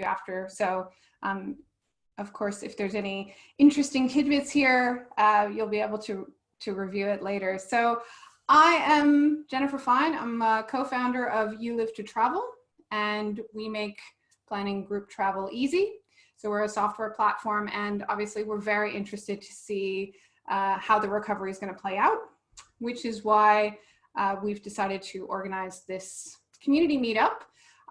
after. So um, of course, if there's any interesting tidbits here, uh, you'll be able to, to review it later. So I am Jennifer Fine. I'm a co-founder of You Live to Travel, and we make planning group travel easy. So we're a software platform, and obviously we're very interested to see uh, how the recovery is going to play out, which is why uh, we've decided to organize this community meetup.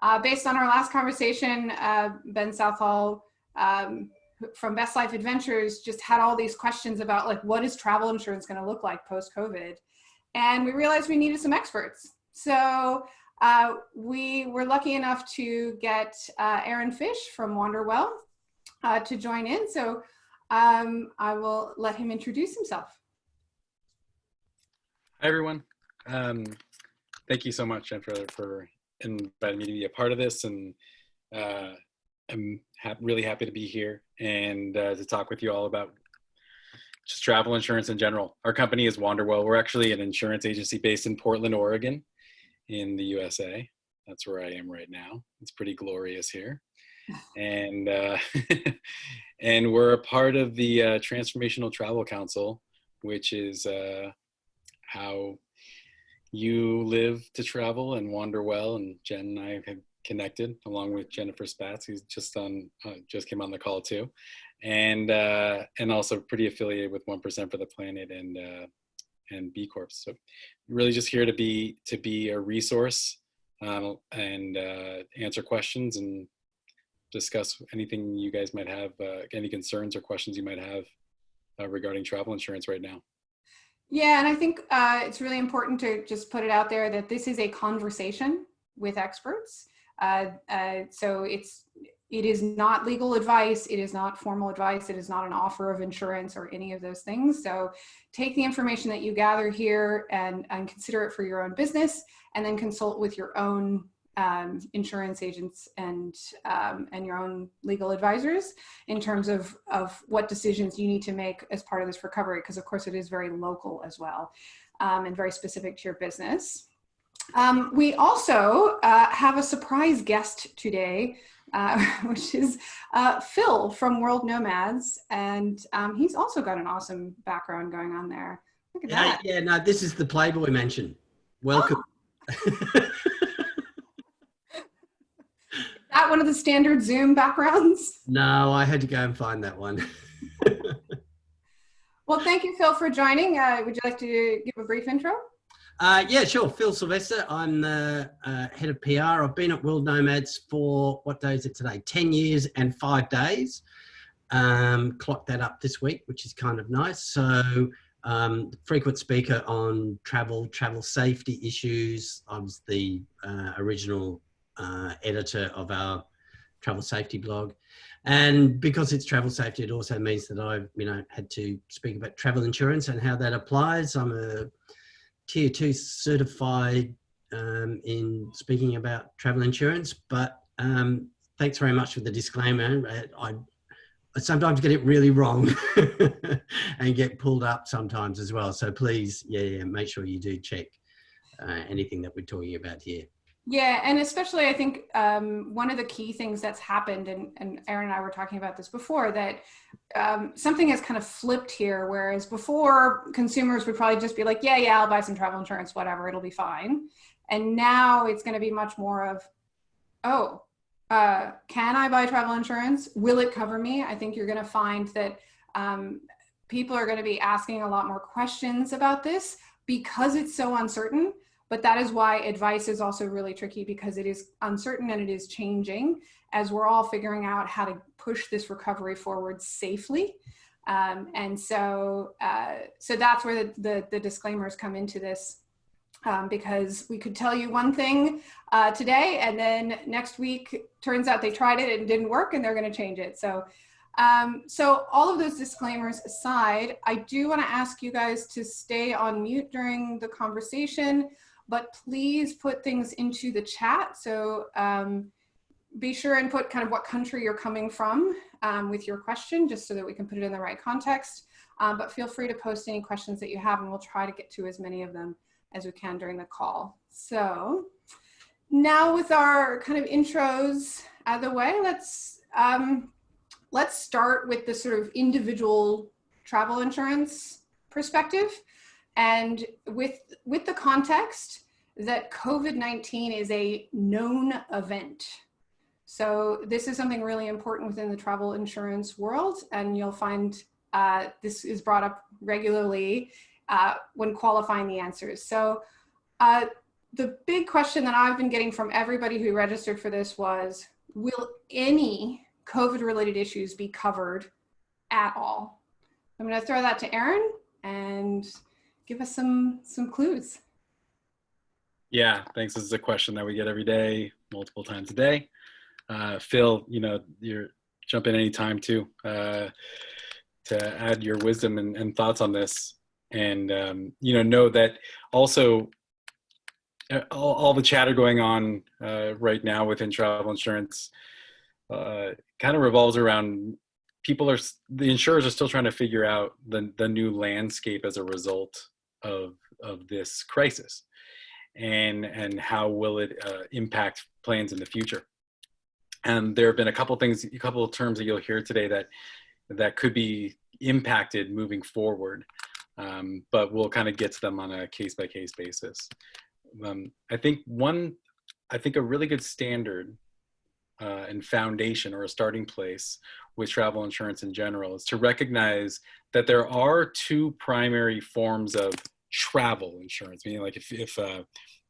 Uh, based on our last conversation, uh, Ben Southall um, from Best Life Adventures just had all these questions about like, what is travel insurance going to look like post-COVID? And we realized we needed some experts. So uh, we were lucky enough to get uh, Aaron Fish from Wanderwell uh, to join in. So um, I will let him introduce himself. Hi, everyone. Um, thank you so much, Jennifer, for inviting me to be a part of this. And uh, I'm ha really happy to be here and uh, to talk with you all about just travel insurance in general. Our company is Wanderwell. We're actually an insurance agency based in Portland, Oregon in the USA. That's where I am right now. It's pretty glorious here. And, uh, and we're a part of the uh, Transformational Travel Council, which is uh, how you live to travel and Wanderwell. And Jen and I have connected along with Jennifer Spatz, who's just on, uh, just came on the call too, and uh, and also pretty affiliated with One Percent for the Planet and uh, and B Corp. So really just here to be to be a resource um, and uh, answer questions and discuss anything you guys might have, uh, any concerns or questions you might have uh, regarding travel insurance right now. Yeah, and I think uh, it's really important to just put it out there that this is a conversation with experts. Uh, uh, so it's it is not legal advice. It is not formal advice. It is not an offer of insurance or any of those things. So take the information that you gather here and, and consider it for your own business and then consult with your own um, insurance agents and um, and your own legal advisors in terms of of what decisions you need to make as part of this recovery because of course it is very local as well um, and very specific to your business. Um, we also uh, have a surprise guest today, uh, which is uh, Phil from World Nomads. And um, he's also got an awesome background going on there. Look at yeah, that. Yeah, no, this is the Playboy Mansion. Welcome. Oh. that one of the standard Zoom backgrounds? No, I had to go and find that one. well, thank you, Phil, for joining. Uh, would you like to give a brief intro? Uh, yeah, sure. Phil Sylvester. I'm the uh, head of PR. I've been at World Nomads for what day is it today? 10 years and five days. Um, clocked that up this week, which is kind of nice. So, um, frequent speaker on travel, travel safety issues. I was the uh, original uh, editor of our travel safety blog. And because it's travel safety, it also means that I've, you know, had to speak about travel insurance and how that applies. I'm a tier two certified um, in speaking about travel insurance, but um, thanks very much for the disclaimer. I, I sometimes get it really wrong and get pulled up sometimes as well. So please, yeah, yeah make sure you do check uh, anything that we're talking about here. Yeah, and especially I think um, one of the key things that's happened, and, and Aaron and I were talking about this before, that um, something has kind of flipped here. Whereas before, consumers would probably just be like, yeah, yeah, I'll buy some travel insurance, whatever, it'll be fine. And now it's going to be much more of, oh, uh, can I buy travel insurance? Will it cover me? I think you're going to find that um, people are going to be asking a lot more questions about this because it's so uncertain but that is why advice is also really tricky because it is uncertain and it is changing as we're all figuring out how to push this recovery forward safely. Um, and so, uh, so that's where the, the, the, disclaimers come into this um, because we could tell you one thing uh, today and then next week turns out they tried it and it didn't work and they're going to change it. So, um, so all of those disclaimers aside, I do want to ask you guys to stay on mute during the conversation but please put things into the chat. So um, be sure and put kind of what country you're coming from um, with your question, just so that we can put it in the right context. Um, but feel free to post any questions that you have and we'll try to get to as many of them as we can during the call. So now with our kind of intros out of the way, let's um, let's start with the sort of individual travel insurance perspective, and with with the context that COVID-19 is a known event. So this is something really important within the travel insurance world, and you'll find uh, this is brought up regularly uh, when qualifying the answers. So uh, the big question that I've been getting from everybody who registered for this was, will any COVID related issues be covered at all? I'm gonna throw that to Aaron and give us some, some clues. Yeah, thanks. This is a question that we get every day, multiple times a day. Uh, Phil, you know, you're jump in anytime too uh, to add your wisdom and, and thoughts on this. And, um, you know, know that also uh, all, all the chatter going on uh, right now within travel insurance uh, kind of revolves around people are, the insurers are still trying to figure out the, the new landscape as a result of, of this crisis and and how will it uh, impact plans in the future. And there have been a couple things, a couple of terms that you'll hear today that that could be impacted moving forward, um, but we'll kind of get to them on a case by case basis. Um, I think one, I think a really good standard uh, and foundation or a starting place with travel insurance in general is to recognize that there are two primary forms of travel insurance, meaning like if, if uh,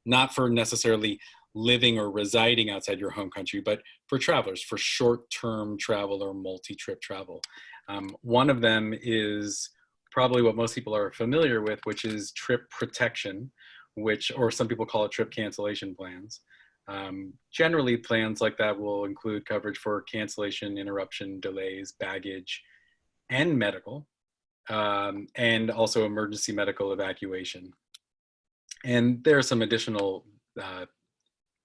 not for necessarily living or residing outside your home country, but for travelers, for short-term travel or multi-trip travel. Um, one of them is probably what most people are familiar with, which is trip protection, which, or some people call it trip cancellation plans. Um, generally, plans like that will include coverage for cancellation, interruption, delays, baggage, and medical um, and also emergency medical evacuation. And there are some additional uh,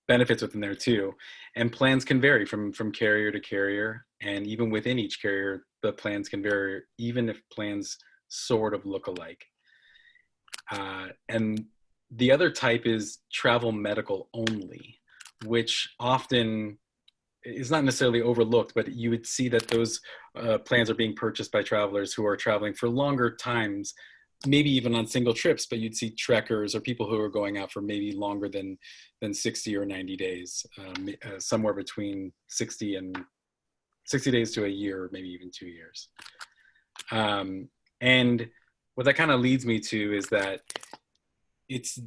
benefits within there too. And plans can vary from, from carrier to carrier. And even within each carrier, the plans can vary, even if plans sort of look alike. Uh, and the other type is travel medical only, which often is not necessarily overlooked, but you would see that those uh, plans are being purchased by travelers who are traveling for longer times, maybe even on single trips, but you'd see trekkers or people who are going out for maybe longer than, than 60 or 90 days, um, uh, somewhere between 60 and 60 days to a year, maybe even two years. Um, and what that kind of leads me to is that it's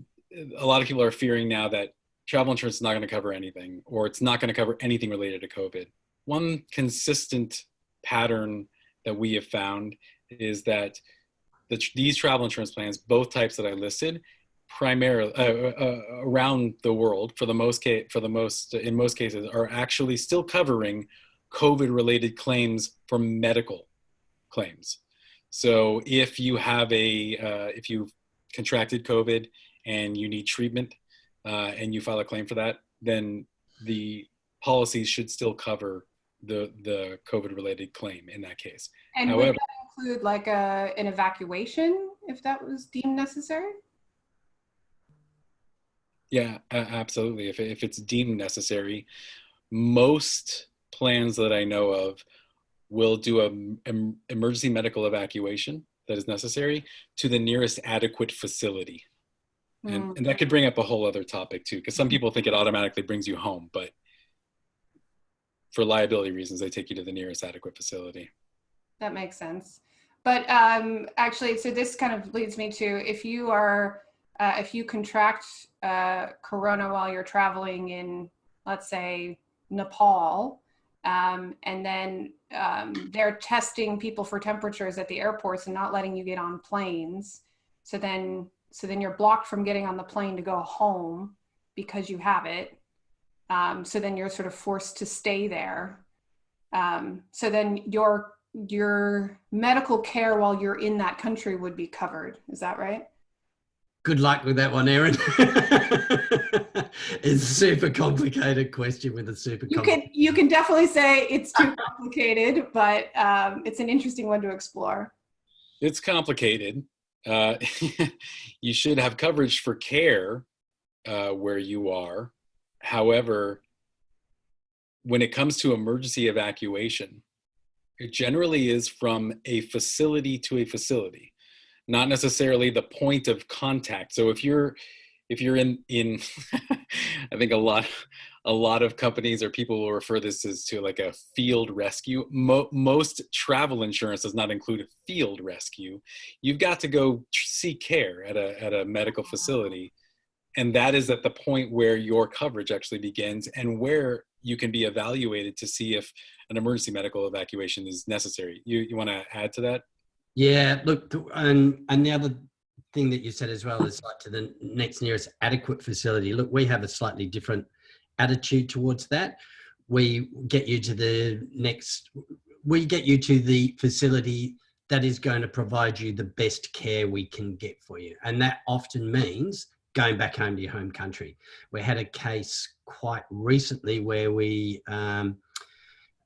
a lot of people are fearing now that travel insurance is not going to cover anything, or it's not going to cover anything related to COVID. One consistent pattern that we have found is that the, these travel insurance plans, both types that I listed, primarily uh, uh, uh, around the world, for the most case, for the most in most cases, are actually still covering COVID-related claims for medical claims. So if you have a, uh, if you've contracted COVID and you need treatment uh, and you file a claim for that, then the policies should still cover the the COVID related claim in that case. And However, would that include like a an evacuation if that was deemed necessary? Yeah, absolutely. If if it's deemed necessary, most plans that I know of will do a emergency medical evacuation that is necessary to the nearest adequate facility and, mm. and that could bring up a whole other topic too because some mm-hmm. people think it automatically brings you home but for liability reasons they take you to the nearest adequate facility that makes sense but um, actually so this kind of leads me to if you are uh, if you contract uh, corona while you're traveling in let's say nepal um, and then um, they're testing people for temperatures at the airports and not letting you get on planes so then so then you're blocked from getting on the plane to go home because you have it. Um, so then you're sort of forced to stay there. Um, so then your your medical care while you're in that country would be covered. Is that right? Good luck with that one, Aaron. it's a super complicated question with a super. You can you can definitely say it's too complicated, but um, it's an interesting one to explore. It's complicated uh, you should have coverage for care uh, where you are. However, when it comes to emergency evacuation, it generally is from a facility to a facility, not necessarily the point of contact. So if you're if you're in in I think a lot a lot of companies or people will refer this as to like a field rescue. Mo most travel insurance does not include a field rescue. You've got to go seek care at a at a medical facility and that is at the point where your coverage actually begins and where you can be evaluated to see if an emergency medical evacuation is necessary. You, you want to add to that? Yeah, look, and, and the other thing that you said as well is like to the next nearest adequate facility. Look, we have a slightly different attitude towards that. We get you to the next, we get you to the facility that is going to provide you the best care we can get for you. And that often means going back home to your home country. We had a case quite recently where we um,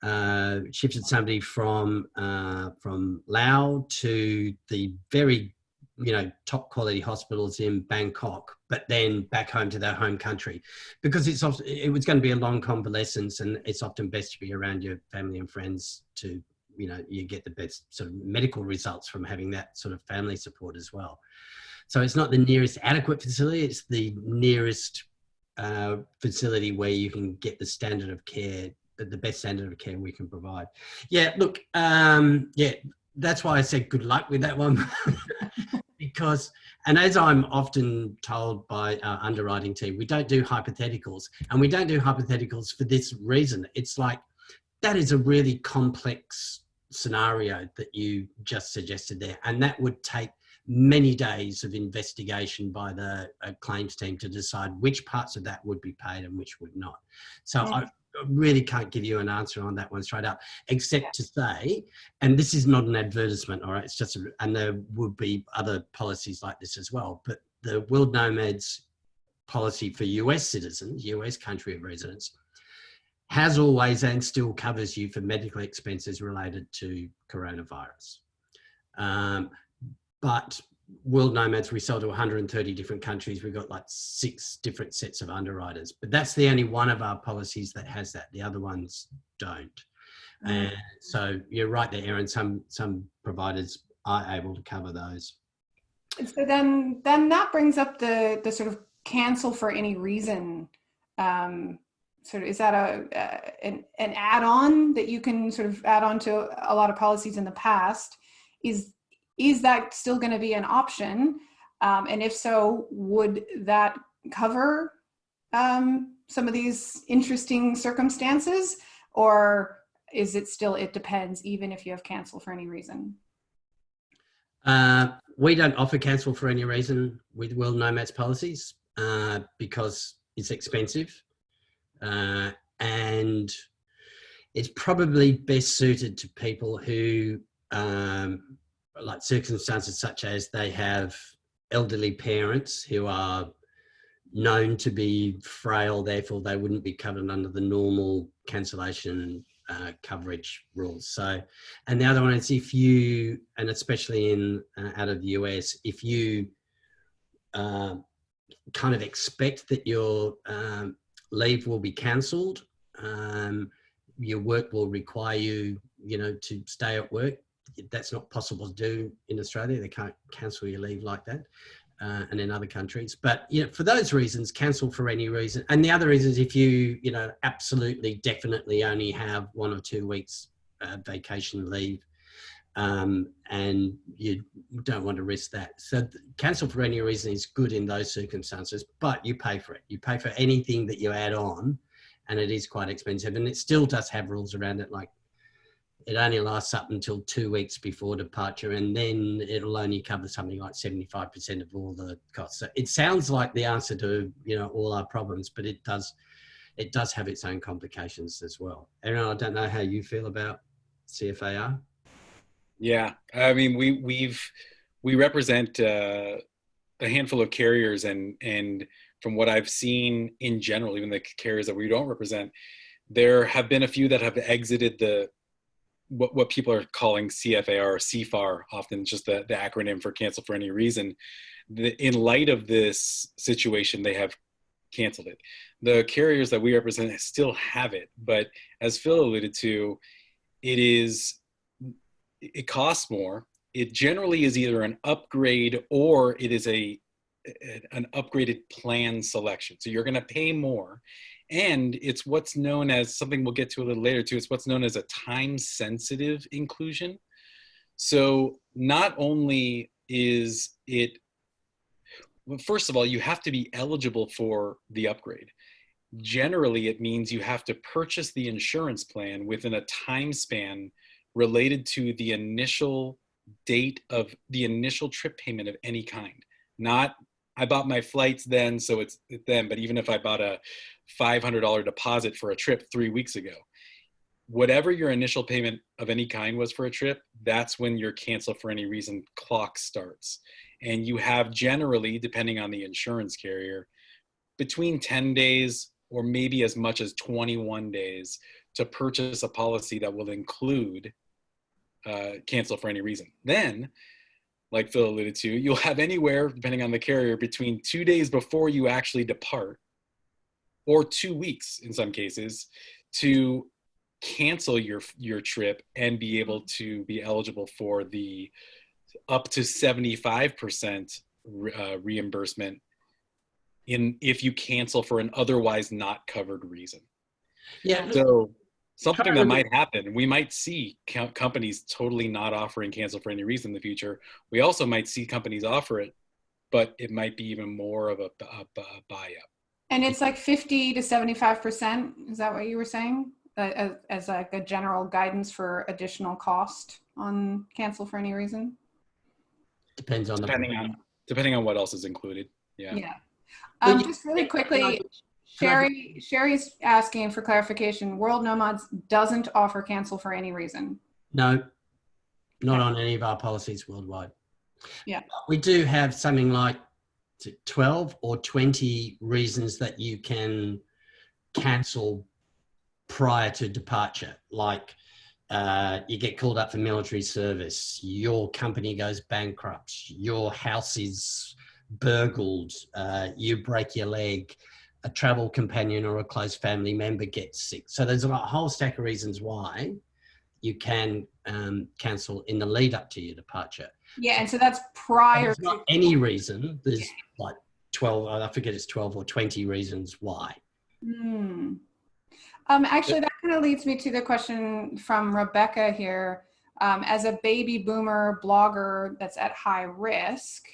uh, shifted somebody from uh, from Laos to the very you know top quality hospitals in Bangkok, but then back home to their home country because it's often, it was going to be a long convalescence, and it's often best to be around your family and friends to you know you get the best sort of medical results from having that sort of family support as well. So it's not the nearest adequate facility, it's the nearest uh, facility where you can get the standard of care, the best standard of care we can provide. Yeah, look, um, yeah, that's why I said good luck with that one. because, and as I'm often told by our underwriting team, we don't do hypotheticals and we don't do hypotheticals for this reason. It's like, that is a really complex scenario that you just suggested there. And that would take many days of investigation by the uh, claims team to decide which parts of that would be paid and which would not. So yeah. I really can't give you an answer on that one straight up, except to say, and this is not an advertisement, all right, it's just, a, and there would be other policies like this as well, but the World Nomads policy for US citizens, US country of residence, has always and still covers you for medical expenses related to coronavirus. Um, but World Nomads, we sell to 130 different countries. We've got like six different sets of underwriters, but that's the only one of our policies that has that. The other ones don't. Mm. And so you're right there, Aaron. Some some providers are able to cover those. So then, then that brings up the the sort of cancel for any reason. Um, sort of is that a uh, an, an add-on that you can sort of add on to a lot of policies in the past? Is is that still going to be an option? Um, and if so, would that cover um, some of these interesting circumstances? Or is it still, it depends, even if you have cancel for any reason? Uh, we don't offer cancel for any reason with World Nomads policies uh, because it's expensive. Uh, and it's probably best suited to people who um, like circumstances such as they have elderly parents who are known to be frail, therefore they wouldn't be covered under the normal cancellation uh, coverage rules. So, and the other one is if you, and especially in uh, out of the US, if you uh, kind of expect that your um, leave will be cancelled, um, your work will require you, you know, to stay at work that's not possible to do in Australia. They can't cancel your leave like that. Uh, and in other countries. But you know, for those reasons, cancel for any reason. And the other reason is if you, you know, absolutely, definitely only have one or two weeks uh, vacation leave, um, and you don't want to risk that. So cancel for any reason is good in those circumstances, but you pay for it. You pay for anything that you add on, and it is quite expensive. And it still does have rules around it, like it only lasts up until two weeks before departure and then it'll only cover something like 75% of all the costs. So it sounds like the answer to, you know, all our problems, but it does, it does have its own complications as well. Aaron, I don't know how you feel about CFAR. Yeah, I mean, we, we've, we represent uh, a handful of carriers and, and from what I've seen in general, even the carriers that we don't represent, there have been a few that have exited the what, what people are calling CFAR or CFAR, often just the, the acronym for cancel for any reason. The, in light of this situation, they have canceled it. The carriers that we represent still have it, but as Phil alluded to, it is it costs more. It generally is either an upgrade or it is a an upgraded plan selection. So you're going to pay more, and it's what's known as something we'll get to a little later too. It's what's known as a time sensitive inclusion. So not only is it well, first of all, you have to be eligible for the upgrade. Generally, it means you have to purchase the insurance plan within a time span related to the initial date of the initial trip payment of any kind. Not, I bought my flights then, so it's then, but even if I bought a $500 deposit for a trip three weeks ago, whatever your initial payment of any kind was for a trip, that's when your cancel for any reason clock starts. And you have generally, depending on the insurance carrier, between 10 days or maybe as much as 21 days to purchase a policy that will include uh, cancel for any reason. Then, like Phil alluded to, you'll have anywhere, depending on the carrier, between two days before you actually depart or two weeks in some cases to cancel your your trip and be able to be eligible for the up to 75% uh, reimbursement in if you cancel for an otherwise not covered reason. Yeah. So something that might happen, we might see co- companies totally not offering cancel for any reason in the future. We also might see companies offer it, but it might be even more of a, a, a buy up. And it's like 50 to 75%. Is that what you were saying? Uh, as, as like a general guidance for additional cost on cancel for any reason? Depends on depending the on depending on what else is included. Yeah. Yeah. Um, just really quickly, Sherry, Sherry's asking for clarification. World Nomads doesn't offer cancel for any reason. No, not on any of our policies worldwide. Yeah. We do have something like 12 or 20 reasons that you can cancel prior to departure, like uh, you get called up for military service, your company goes bankrupt, your house is burgled, uh, you break your leg, a travel companion or a close family member gets sick. So there's a whole stack of reasons why you can um, cancel in the lead up to your departure. Yeah, and so that's prior There's not any reason. There's like 12, I forget it's 12 or 20 reasons why. Hmm. Um, actually, that kind of leads me to the question from Rebecca here. Um, as a baby boomer blogger that's at high risk,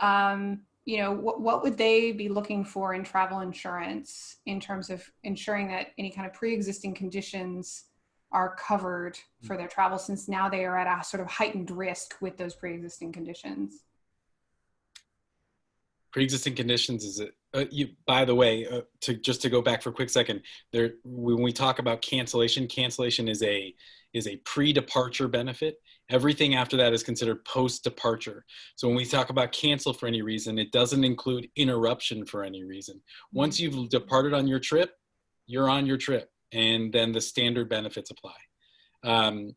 um, you know, what, what would they be looking for in travel insurance in terms of ensuring that any kind of pre-existing conditions are covered for their travel since now they are at a sort of heightened risk with those pre-existing conditions? Pre-existing conditions is it uh, you, by the way, uh, to just to go back for a quick second, there when we talk about cancellation, cancellation is a is a pre-departure benefit. Everything after that is considered post-departure. So when we talk about cancel for any reason, it doesn't include interruption for any reason. Once you've departed on your trip, you're on your trip, and then the standard benefits apply. Um,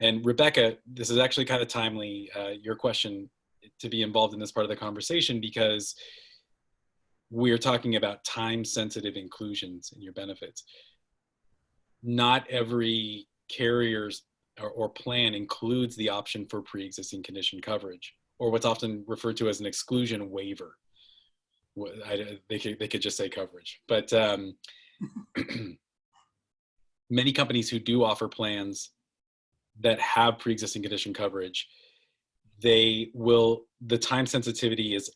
and Rebecca, this is actually kind of timely. Uh, your question to be involved in this part of the conversation because we're talking about time sensitive inclusions in your benefits. Not every carrier's or, or, plan includes the option for pre-existing condition coverage or what's often referred to as an exclusion waiver. I, they, could, they could just say coverage, but um, many companies who do offer plans that have pre-existing condition coverage, they will, the time sensitivity is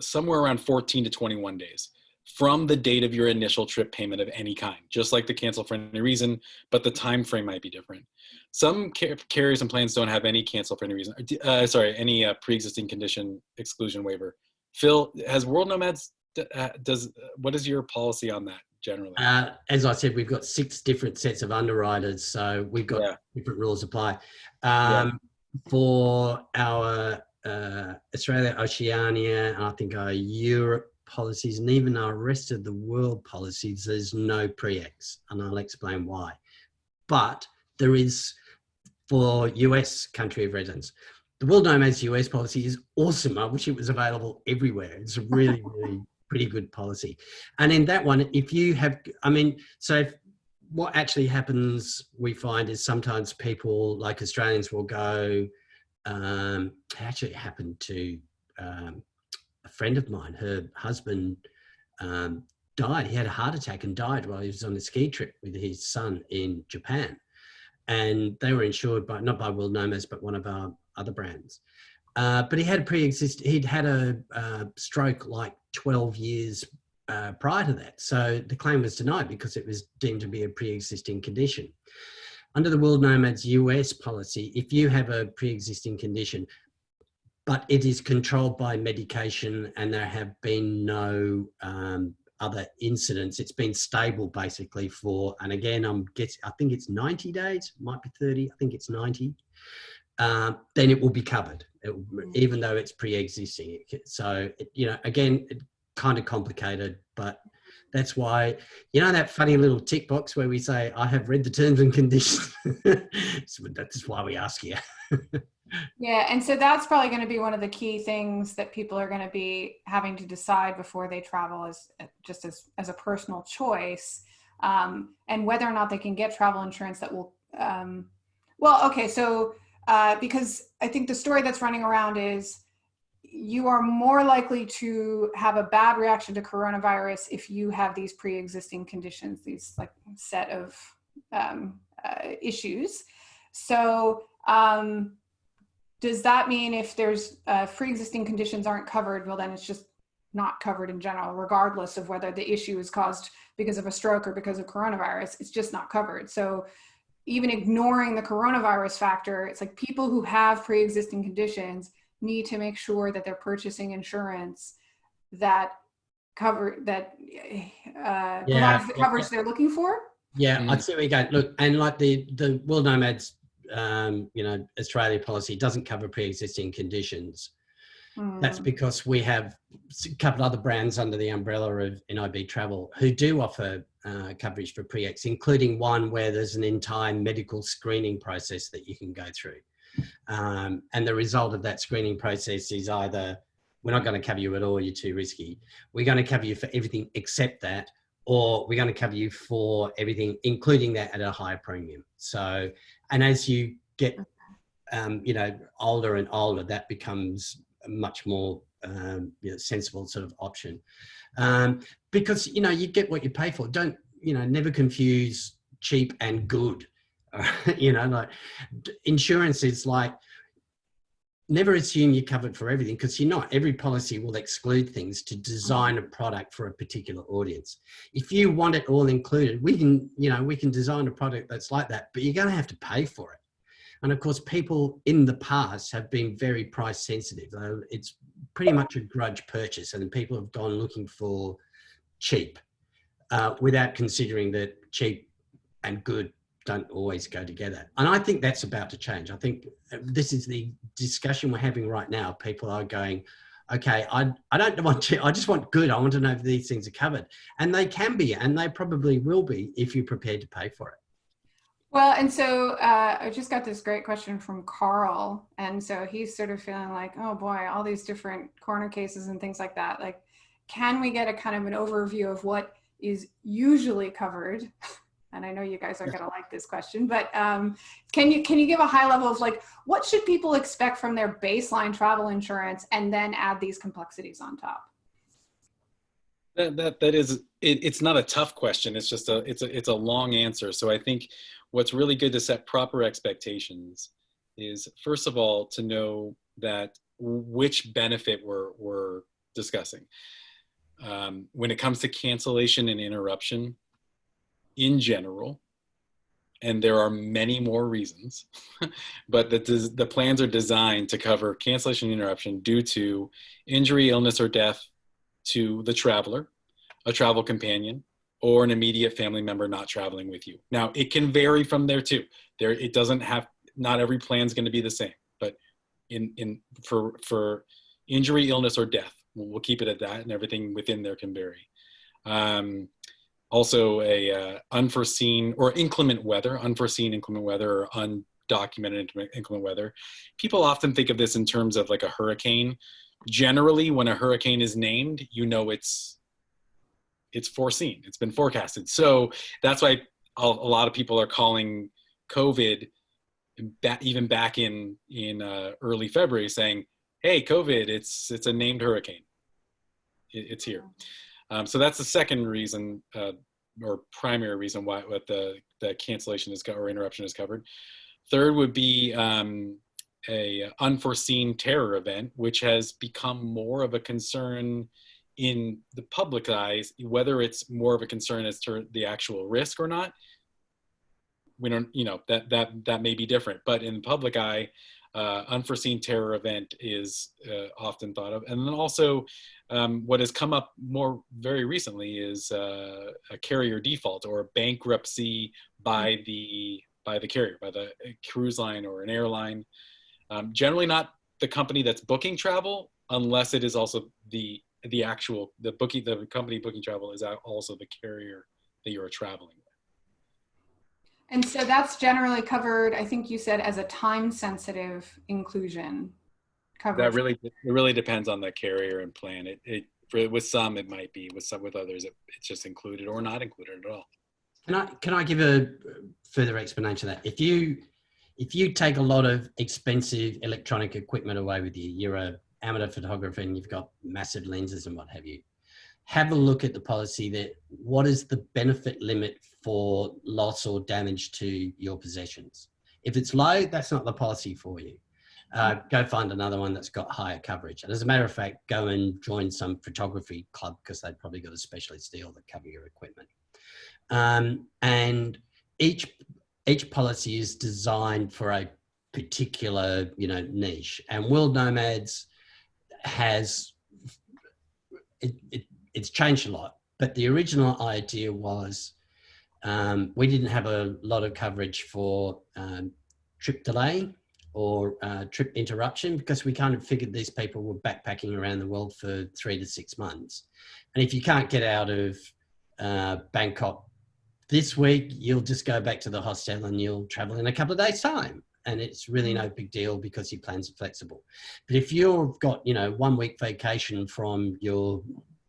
somewhere around 14 to 21 days from the date of your initial trip payment of any kind, just like the cancel for any reason, but the time frame might be different. Some car carriers and plans don't have any cancel for any reason, uh, sorry, any uh, pre-existing condition exclusion waiver. Phil, has World Nomads, uh, does, what is your policy on that generally? Uh, as I said, we've got six different sets of underwriters, so we've got yeah. different rules apply. Um, yeah. For our uh, Australia, Oceania, and I think our Europe policies, and even our rest of the world policies, there's no pre-ex, and I'll explain why. But there is for US country of residence. The World Nomads US policy is awesome. I wish it was available everywhere. It's a really, really pretty good policy. And in that one, if you have, I mean, so if, what actually happens, we find is sometimes people like Australians will go, um, it actually happened to um, friend of mine, her husband um, died. He had a heart attack and died while he was on a ski trip with his son in Japan. And they were insured by, not by World Nomads, but one of our other brands. Uh, but he had pre-existing, he'd had a uh, stroke like 12 years uh, prior to that. So the claim was denied because it was deemed to be a pre-existing condition. Under the World Nomads US policy, if you have a pre-existing condition, but it is controlled by medication and there have been no um, other incidents. It's been stable basically for, and again, I'm guessing, I think it's 90 days, might be 30, I think it's 90. Um, then it will be covered, it, even though it's pre-existing. So, it, you know, again, it, kind of complicated, but that's why, you know, that funny little tick box where we say, I have read the terms and conditions. so that's why we ask you. Yeah, and so that's probably going to be one of the key things that people are going to be having to decide before they travel as just as, as a personal choice um, and whether or not they can get travel insurance that will, um, well, okay, so uh, because I think the story that's running around is you are more likely to have a bad reaction to coronavirus if you have these pre-existing conditions, these like set of um, uh, issues. So um, does that mean if there's uh, pre-existing conditions aren't covered, well then it's just not covered in general, regardless of whether the issue is caused because of a stroke or because of coronavirus, it's just not covered. So even ignoring the coronavirus factor, it's like people who have pre-existing conditions need to make sure that they're purchasing insurance that cover that uh, yeah, provides the coverage yeah. they're looking for. Yeah, mm. I'd say we go. Look, and like the the World Nomads um, you know, Australia policy doesn't cover pre-existing conditions. Mm. That's because we have a couple other brands under the umbrella of NIB Travel who do offer uh, coverage for pre-ex, including one where there's an entire medical screening process that you can go through. Um, and the result of that screening process is either we're not going to cover you at all, you're too risky. We're going to cover you for everything except that, or we're going to cover you for everything, including that at a higher premium. So and as you get um, you know older and older that becomes a much more um, you know, sensible sort of option um, because you know you get what you pay for don't you know never confuse cheap and good you know like insurance is like never assume you're covered for everything because you're not. Every policy will exclude things to design a product for a particular audience. If you want it all included, we can, you know, we can design a product that's like that, but you're going to have to pay for it. And of course, people in the past have been very price sensitive. It's pretty much a grudge purchase and people have gone looking for cheap uh, without considering that cheap and good don't always go together. And I think that's about to change. I think uh, this is the discussion we're having right now. People are going, okay, I, I don't want to, I just want good. I want to know if these things are covered. And they can be, and they probably will be if you're prepared to pay for it. Well, and so uh, I just got this great question from Carl. And so he's sort of feeling like, oh boy, all these different corner cases and things like that. Like, can we get a kind of an overview of what is usually covered and I know you guys are going to like this question, but um, can you can you give a high level of like what should people expect from their baseline travel insurance, and then add these complexities on top? That that, that is it, it's not a tough question. It's just a it's a it's a long answer. So I think what's really good to set proper expectations is first of all to know that which benefit we're we're discussing. Um, when it comes to cancellation and interruption, in general, and there are many more reasons, but the, the plans are designed to cover cancellation interruption due to injury, illness, or death to the traveler, a travel companion, or an immediate family member not traveling with you. Now, it can vary from there too. There, it doesn't have, not every plan is going to be the same, but in, in, for, for injury, illness, or death, we'll, keep it at that and everything within there can vary. Um, also a uh, unforeseen or inclement weather, unforeseen inclement weather or undocumented inclement weather. People often think of this in terms of like a hurricane. Generally, when a hurricane is named, you know it's it's foreseen. It's been forecasted. So that's why a, lot of people are calling COVID even back in in uh, early February, saying, "Hey, COVID, it's it's a named hurricane. It, it's here." Um, so that's the second reason, uh, or primary reason why what the the cancellation is or interruption is covered. Third would be um, a unforeseen terror event, which has become more of a concern in the public eyes, whether it's more of a concern as to the actual risk or not. We don't, you know, that that that may be different, but in the public eye, uh, unforeseen terror event is uh, often thought of, and then also um, what has come up more very recently is uh, a carrier default or bankruptcy by the by the carrier, by the cruise line or an airline. Um, generally, not the company that's booking travel, unless it is also the the actual the booking the company booking travel is also the carrier that you are traveling with. And so that's generally covered. I think you said as a time sensitive inclusion. Coverage. That really it really depends on the carrier and plan. It it for, with some it might be with some with others it, it's just included or not included at all. Can I can I give a further explanation of that? If you if you take a lot of expensive electronic equipment away with you, you're a amateur photographer and you've got massive lenses and what have you, have a look at the policy that what is the benefit limit for loss or damage to your possessions. If it's low, that's not the policy for you. Uh, go find another one that's got higher coverage. And as a matter of fact, go and join some photography club because they've probably got a specialist deal that cover your equipment. Um, and each each policy is designed for a particular you know niche. And World Nomads has it, it, it's changed a lot, but the original idea was um, we didn't have a lot of coverage for um, trip delay or uh, trip interruption because we kind of figured these people were backpacking around the world for three to six months. And if you can't get out of uh, Bangkok this week, you'll just go back to the hostel and you'll travel in a couple of days' time and it's really no big deal because your plans are flexible. But if you've got, you know, one week vacation from your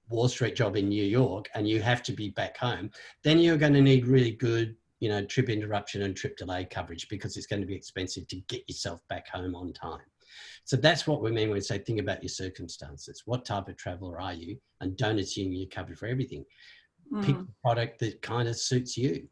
Wall Street job in New York and you have to be back home, then you're going to need really good, you know, trip interruption and trip delay coverage because it's going to be expensive to get yourself back home on time. So that's what we mean when we say think about your circumstances. What type of traveler are you? And don't assume you're covered for everything. Mm. Pick the product that kind of suits you.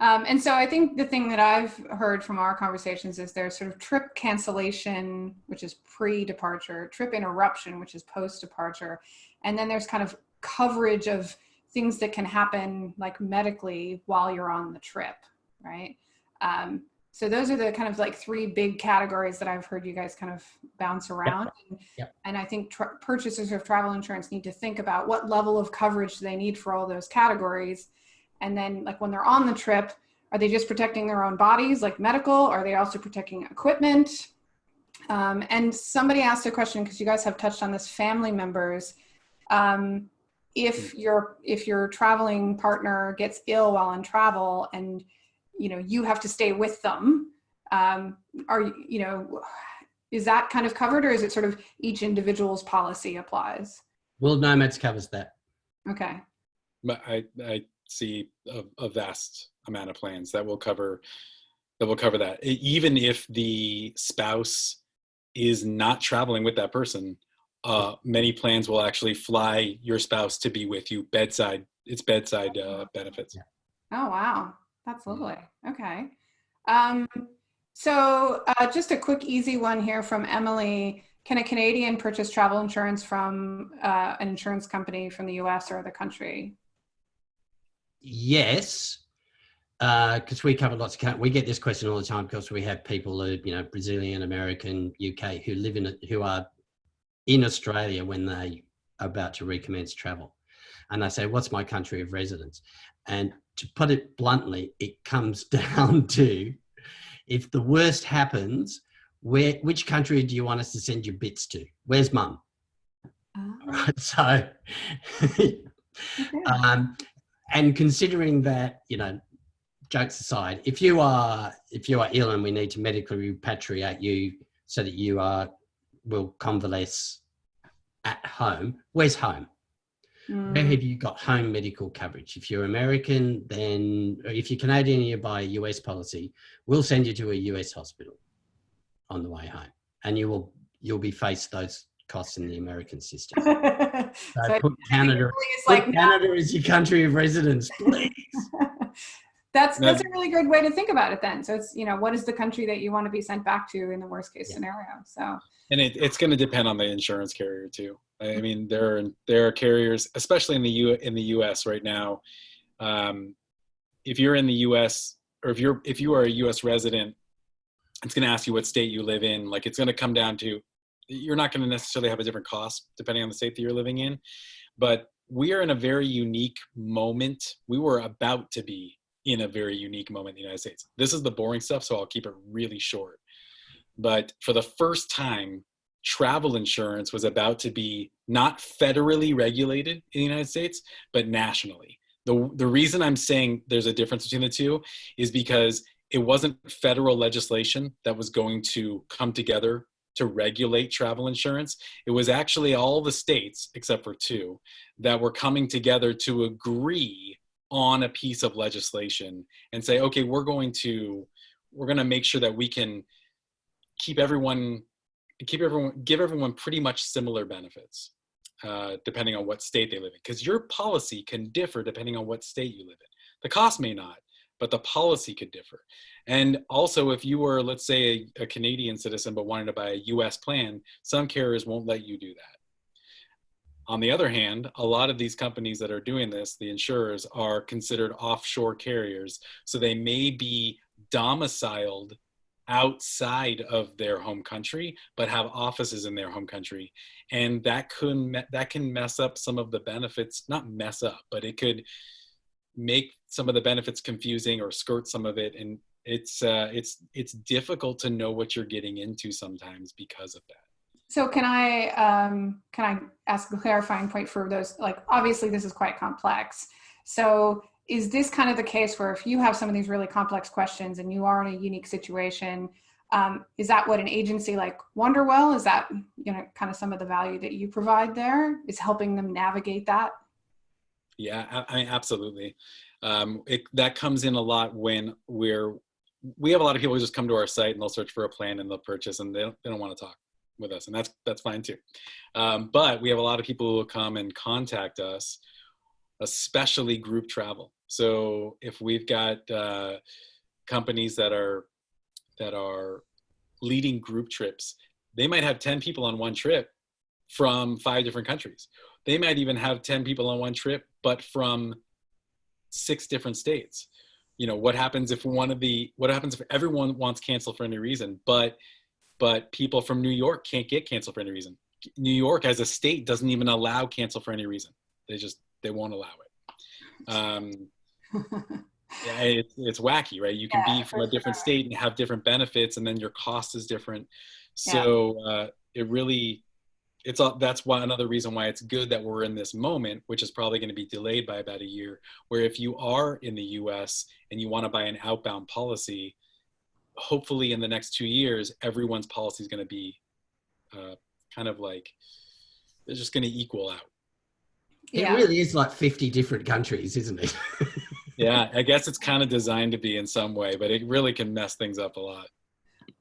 Um, and so I think the thing that I've heard from our conversations is there's sort of trip cancellation, which is pre-departure, trip interruption, which is post-departure, and then there's kind of coverage of things that can happen like medically while you're on the trip, right? Um, so those are the kind of like three big categories that I've heard you guys kind of bounce around. Yep. And, yep. and I think purchasers of travel insurance need to think about what level of coverage they need for all those categories and then like when they're on the trip, are they just protecting their own bodies like medical? Are they also protecting equipment? Um, and somebody asked a question because you guys have touched on this family members. Um, if your if your traveling partner gets ill while on travel and you know you have to stay with them, um, are you know is that kind of covered or is it sort of each individual's policy applies? World Nomads covers that. Okay. But I, I see a, a, vast amount of plans that will cover that will cover that even if the spouse is not traveling with that person uh, many plans will actually fly your spouse to be with you bedside it's bedside uh, benefits. Oh wow. That's lovely. Okay. Um, so uh, just a quick easy one here from emily. Can a canadian purchase travel insurance from uh, an insurance company from the us or other country? Yes, because uh, we cover lots of we get this question all the time because we have people who you know Brazilian, American, UK who live in it who are in Australia when they are about to recommence travel, and they say, "What's my country of residence?" And to put it bluntly, it comes down to if the worst happens, where which country do you want us to send your bits to? Where's mum? Oh. Right, so. um, and considering that, you know, jokes aside, if you are if you are ill and we need to medically repatriate you so that you are will convalesce at home, where's home? Mm. Where have you got home medical coverage? If you're American, then or if you're Canadian and you buy US policy, we'll send you to a US hospital on the way home, and you will you'll be faced those costs in the American system. So, So put Canada, put like Canada as your country of residence, please. that's that's a really good way to think about it then so it's you know what is the country that you want to be sent back to in the worst case Yeah. scenario so And it, it's going to depend on the insurance carrier too. I mean, there are there are carriers, especially in the U in the U.S. right now. Um, if you're in the U.S. or if you're if you are a U.S. resident, it's going to ask you what state you live in. Like it's going to come down to you're not going to necessarily have a different cost depending on the state that you're living in, but we are in a very unique moment. We were about to be in a very unique moment in the United States. This is the boring stuff, so I'll keep it really short. But for the first time, travel insurance was about to be not federally regulated in the United States, but nationally. The, the reason I'm saying there's a difference between the two is because it wasn't federal legislation that was going to come together to regulate travel insurance. It was actually all the states, except for two, that were coming together to agree on a piece of legislation and say, okay, we're going to we're going to make sure that we can keep everyone keep everyone give everyone pretty much similar benefits uh, depending on what state they live in. Because your policy can differ depending on what state you live in. The cost may not but the policy could differ. And also if you were let's say a, a canadian citizen but wanted to buy a us plan some carriers won't let you do that on the other hand a lot of these companies that are doing this the insurers are considered offshore carriers. So they may be domiciled outside of their home country but have offices in their home country. And that could that can mess up some of the benefits not mess up but it could make some of the benefits confusing or skirt some of it. And it's uh, it's it's difficult to know what you're getting into sometimes because of that so can i um, can i ask a clarifying point for those like obviously this is quite complex. So is this kind of the case where if you have some of these really complex questions and you are in a unique situation um, is that what an agency like Wanderwell is that you know kind of some of the value that you provide there? Is helping them navigate that? Yeah, I, I absolutely. Um, it, that comes in a lot when we're we have a lot of people who just come to our site and they'll search for a plan and they'll purchase and they don't, they don't want to talk with us and that's that's fine too. Um, but we have a lot of people who come and contact us, especially group travel. So if we've got uh, companies that are that are leading group trips, they might have ten people on one trip from five different countries they might even have 10 people on one trip but from six different states you know what happens if one of the what happens if everyone wants cancel for any reason but but people from new york can't get canceled for any reason. New york as a state doesn't even allow cancel for any reason. They just they won't allow it. Um yeah, it's, it's wacky right? You can Yeah, be from a different sure. state and have different benefits and then your cost is different. So uh, it really it's all that's why another reason why it's good that we're in this moment which is probably going to be delayed by about a year where if you are in the us and you want to buy an outbound policy hopefully in the next two years everyone's policy is going to be uh, kind of like they're just going to equal out yeah It really is like 50 different countries, isn't it? yeah i guess it's kind of designed to be in some way but it really can mess things up a lot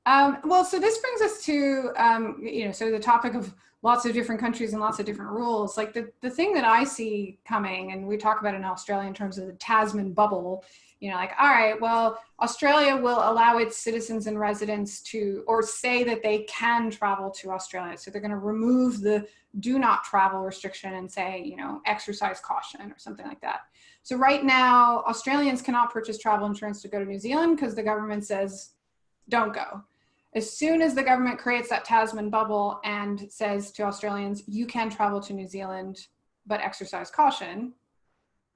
Um, well, so this brings us to, um, you know, so the topic of lots of different countries and lots of different rules. Like the, the thing that I see coming, and we talk about in Australia in terms of the Tasman bubble, you know, like, all right, well, Australia will allow its citizens and residents to, or say that they can travel to Australia. So they're going to remove the do not travel restriction and say, you know, exercise caution or something like that. So right now, Australians cannot purchase travel insurance to go to New Zealand because the government says, don't go as soon as the government creates that Tasman bubble and says to Australians, you can travel to New Zealand, but exercise caution,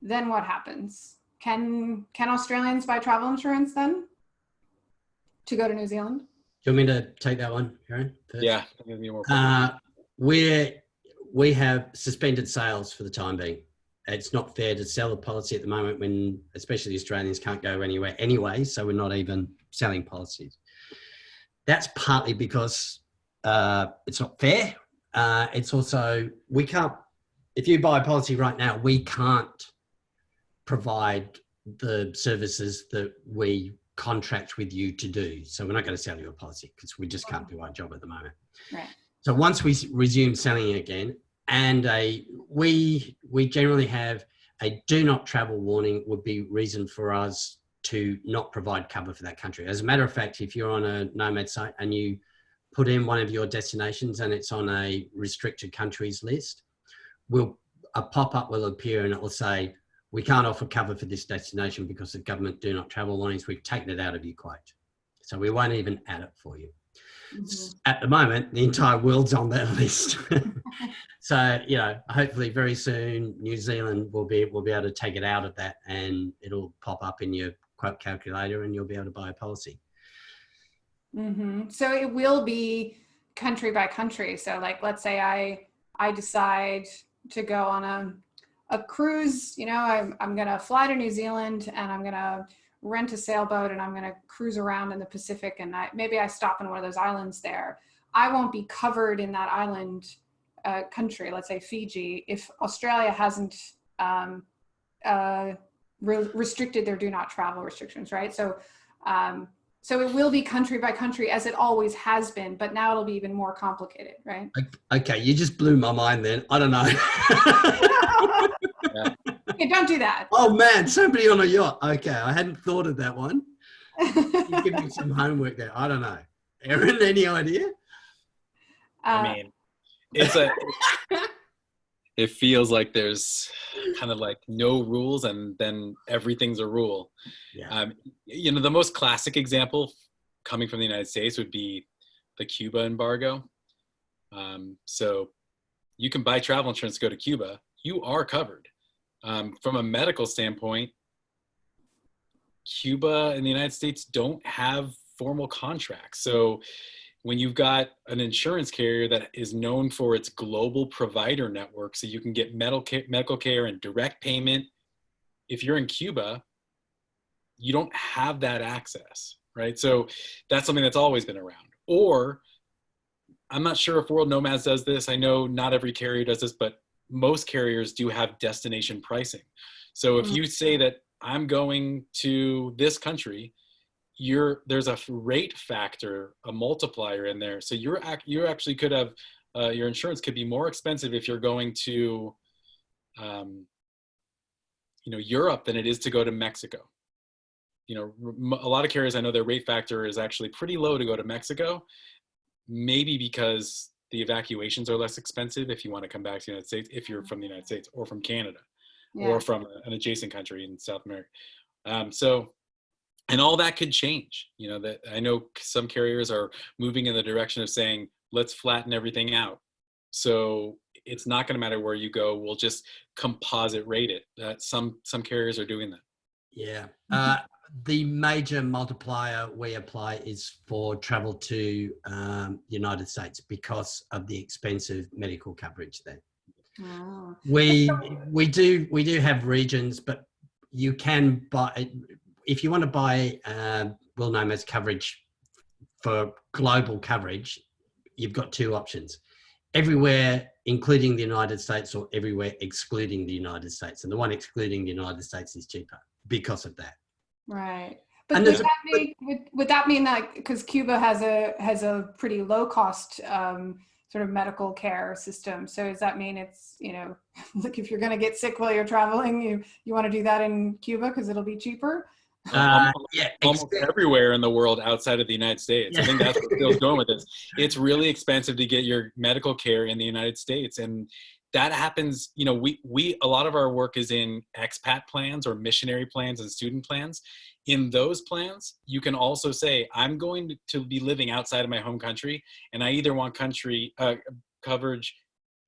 then what happens? Can can Australians buy travel insurance then to go to New Zealand? Do you want me to take that one, Aaron? first? yeah give me more Uh, we're, we have suspended sales for the time being. It's not fair to sell a policy at the moment when, especially the Australians, can't go anywhere anyway. So we're not even selling policies. That's partly because uh, it's not fair. Uh, it's also we can't if you buy a policy right now, we can't provide the services that we contract with you to do. So we're not going to sell you a policy because we just can't do our job at the moment. Right. So once we resume selling again, and a we we generally have a do not travel warning would be reason for us to not provide cover for that country. As a matter of fact, if you're on a nomad site and you put in one of your destinations and it's on a restricted countries list, will a pop-up will appear and it will say we can't offer cover for this destination because the government do not travel warnings. We've taken it out of your quote. So we won't even add it for you. Mhm. At the moment, the entire world's on that list. so, you know, hopefully very soon New Zealand will be will be able to take it out of that and it'll pop up in your quote calculator and you'll be able to buy a policy. hmm So it will be country by country. So like, let's say I, I decide to go on a, a cruise, you know, I'm, I'm going to fly to New Zealand and I'm going to rent a sailboat and I'm going to cruise around in the Pacific and I, maybe I stop in one of those islands there. I won't be covered in that island uh, country, let's say Fiji, if Australia hasn't um, uh, re- restricted their do not travel restrictions, right? So, um, so it will be country by country as it always has been, but now it'll be even more complicated, right? Okay, you just blew my mind then. I don't know. Okay, don't do that. oh man, somebody on a yacht. Okay, I hadn't thought of that one. You give me some homework there. I don't know. Aaron, any idea? Uh, I mean, it's a. it feels like there's kind of like no rules, and then everything's a rule. Yeah. Um, you know, the most classic example coming from the United States would be the Cuba embargo. Um, so you can buy travel insurance to go to Cuba. You are covered. Um, from a medical standpoint, Cuba and the United States don't have formal contracts. So when you've got an insurance carrier that is known for its global provider network, so you can get medical care, medical care and direct payment, if you're in Cuba, you don't have that access, right? So that's something that's always been around. Or I'm not sure if World Nomads does this. I know not every carrier does this, but most carriers do have destination pricing. So if you say that I'm going to this country, you're there's a rate factor, a multiplier in there. So you're ac- you actually could have uh, your insurance could be more expensive if you're going to, um, you know, Europe than it is to go to Mexico. You know, a lot of carriers I know their rate factor is actually pretty low to go to Mexico, maybe because the evacuations are less expensive if you want to come back to the United States if you're from the United States or from Canada yeah. or from an adjacent country in South America. Um, so, and all that could change. You know that I know some carriers are moving in the direction of saying, let's flatten everything out. So it's not going to matter where you go. We'll just composite rate it. That some some carriers are doing that. Yeah. Uh, the major multiplier we apply is for travel to um, United States because of the expensive medical coverage there. Oh. We we do we do have regions, but you can buy if you want to buy uh, World Nomads coverage for global coverage. You've got two options: everywhere, including the United States, or everywhere excluding the United States. And the one excluding the United States is cheaper because of that. Right. But And would there's a- that, mean, would, would that mean that because Cuba has a has a pretty low cost um, sort of medical care system, so does that mean it's you know like if you're going to get sick while you're traveling, you you want to do that in Cuba because it'll be cheaper? Uh, Almost- yeah, Almost except- everywhere in the world outside of the United States. I think that's where Phil's going with this. It's really expensive to get your medical care in the United States, and that happens. You know, we we a lot of our work is in expat plans or missionary plans and student plans. In those plans, you can also say, "I'm going to- be living outside of my home country, and I either want country uh, coverage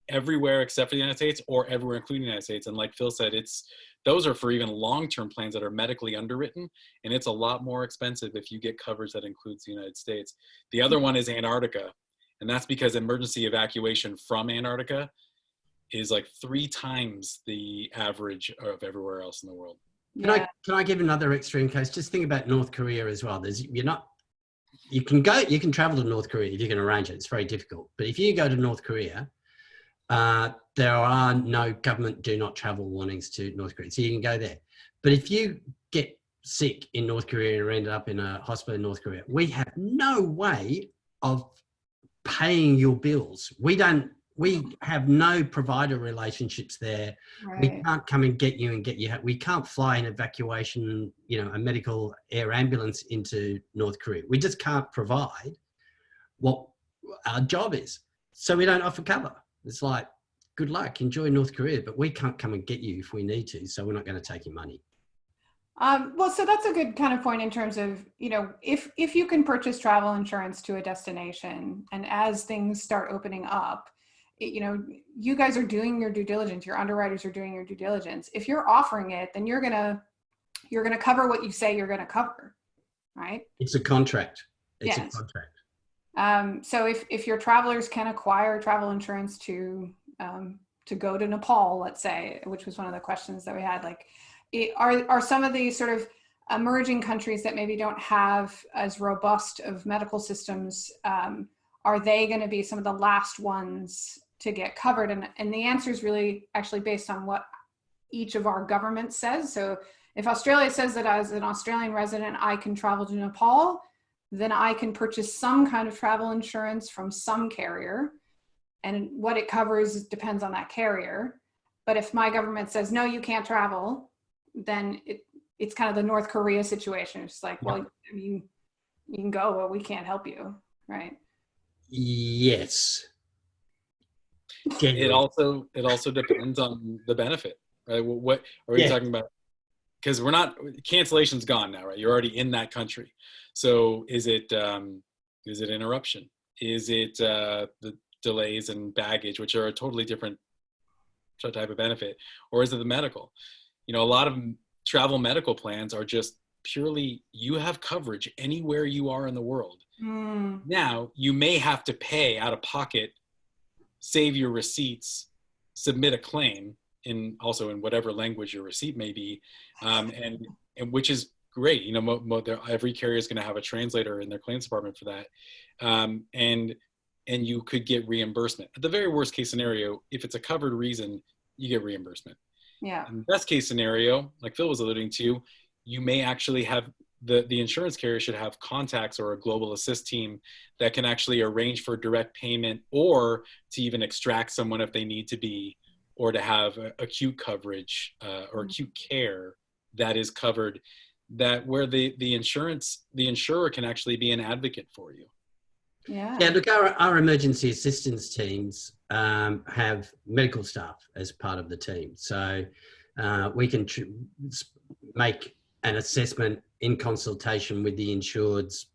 everywhere except for the United States, or everywhere including the United States." And like Phil said, it's those are for even long-term plans that are medically underwritten and it's a lot more expensive if you get coverage that includes the United States. The other one is Antarctica, and that's because emergency evacuation from Antarctica is like three times the average of everywhere else in the world. Can I can I give another extreme case? Just think about North Korea as well. There's you're not you can go you can travel to North Korea if you can arrange it. It's very difficult. But if you go to North Korea, uh, there are no government do not travel warnings to North Korea. So you can go there. But if you get sick in North Korea or ended up in a hospital in North Korea, we have no way of paying your bills. We don't, we have no provider relationships there. Right. We can't come and get you and get you. We can't fly an evacuation, you know, a medical air ambulance into North Korea. We just can't provide what our job is. So we don't offer cover. It's like, good luck, enjoy North Korea, but we can't come and get you if we need to. So we're not going to take your money. Um, well, so that's a good kind of point in terms of, you know, if, if you can purchase travel insurance to a destination and as things start opening up, you know, you guys are doing your due diligence, your underwriters are doing your due diligence. If you're offering it, then you're going to, you're going to cover what you say you're going to cover, right? It's a contract. It's Yes. a contract. Um, so if, if your travelers can acquire travel insurance to, um, to go to Nepal, let's say, which was one of the questions that we had, like, it, are, are some of these sort of emerging countries that maybe don't have as robust of medical systems, um, are they going to be some of the last ones to get covered? And, and the answer is really actually based on what each of our governments says. So if Australia says that as an Australian resident, I can travel to Nepal, then I can purchase some kind of travel insurance from some carrier. And what it covers depends on that carrier. But if my government says, no, you can't travel, then it, it's kind of the North Korea situation. It's like, well, I mean, you can go, but we can't help you, right? Yes. It also it also depends on the benefit, right? What, what are we Yeah. talking about? Because we're not cancellation's gone now, right? You're already in that country. So is it um, is it interruption? Is it uh, the delays and baggage, which are a totally different type of benefit, or is it the medical? You know, a lot of travel medical plans are just purely you have coverage anywhere you are in the world. Mm, Now you may have to pay out of pocket, save your receipts, submit a claim in also in whatever language your receipt may be, um, and and which is great. You know, mo, mo, every carrier is going to have a translator in their claims department for that, um, and and you could get reimbursement. At the very worst case scenario, if it's a covered reason, you get reimbursement. yeah. In best case scenario, like Phil was alluding to, you may actually have the, the insurance carrier should have contacts or a global assist team that can actually arrange for direct payment or to even extract someone if they need to be or to have uh, acute coverage uh, or Mhm. acute care that is covered that where the, the insurance the insurer can actually be an advocate for you Yeah. Yeah, look, our, our emergency assistance teams um, have medical staff as part of the team. So uh, we can tr- make an assessment in consultation with the insured's,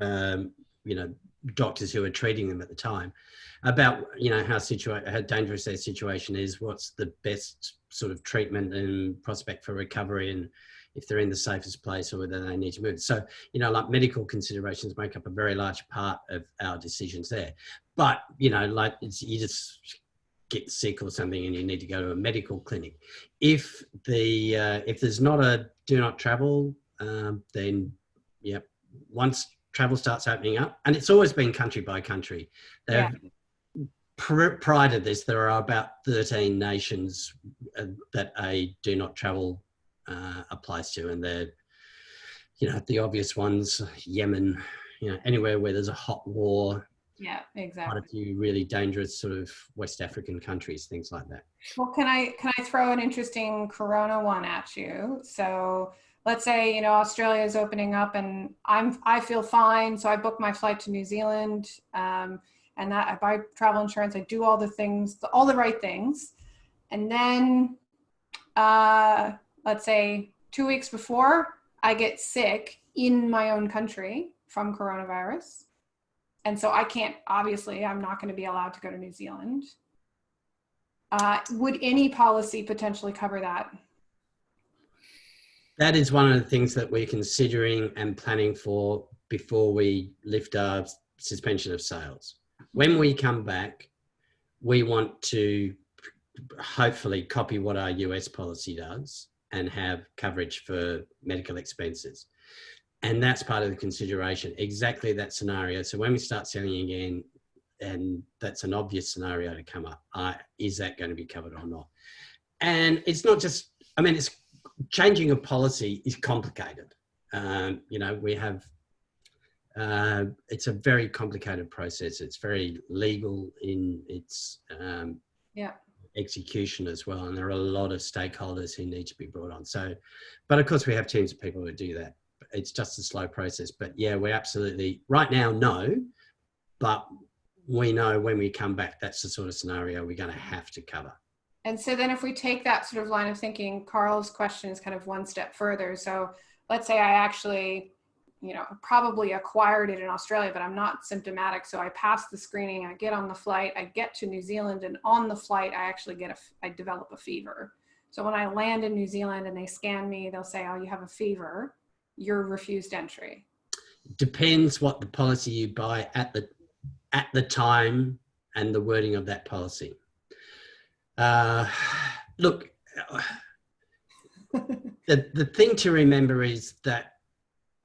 um, you know, doctors who are treating them at the time about, you know, how, how dangerous their situation is, what's the best sort of treatment and prospect for recovery and if they're in the safest place or whether they need to move. So you know, like medical considerations make up a very large part of our decisions there. But, you know, like you just get sick or something and you need to go to a medical clinic. If the, uh, if there's not a do not travel, um, then, yep, once travel starts opening up, and it's always been country by country. Yeah. Pr- prior to this, there are about 13 nations uh, that a do not travel uh, applies to, and they're you know, the obvious ones, Yemen, you know, anywhere where there's a hot war, Yeah, quite exactly. a few really dangerous sort of West African countries, things like that. Well, can I can I throw an interesting Corona one at you? So let's say you know Australia is opening up, and I'm I feel fine, so I book my flight to New Zealand, um, and that I buy travel insurance. I do all the things, all the right things, and then uh, let's say two weeks before I get sick in my own country from coronavirus, and so I can't. Obviously, I'm not going to be allowed to go to New Zealand. Uh, would any policy potentially cover that? That is one of the things that we're considering and planning for before we lift our suspension of sales. When we come back, we want to hopefully copy what our US policy does and have coverage for medical expenses. And that's part of the consideration, exactly that scenario. So when we start selling again, and that's an obvious scenario to come up. Uh, is that going to be covered or not? And it's not just, I mean, it's changing a policy is complicated. Um, you know, we have, uh, it's a very complicated process. It's very legal in its um, Yeah. execution as well. And there are a lot of stakeholders who need to be brought on. So, but of course we have teams of people who do that. It's just a slow process, but yeah, we're absolutely, right now, no, but we know when we come back, that's the sort of scenario we're going to mm-hmm. have to cover. And so then if we take that sort of line of thinking, Carl's question is kind of one step further. So let's say I actually, you know, probably acquired it in Australia, but I'm not symptomatic. So I pass the screening, I get on the flight, I get to New Zealand and on the flight, I actually get a, I develop a fever. So when I land in New Zealand and they scan me, they'll say, oh, you have a fever, you're refused entry. Depends what the policy you buy at the at the time and the wording of that policy. Uh, look, the, the thing to remember is that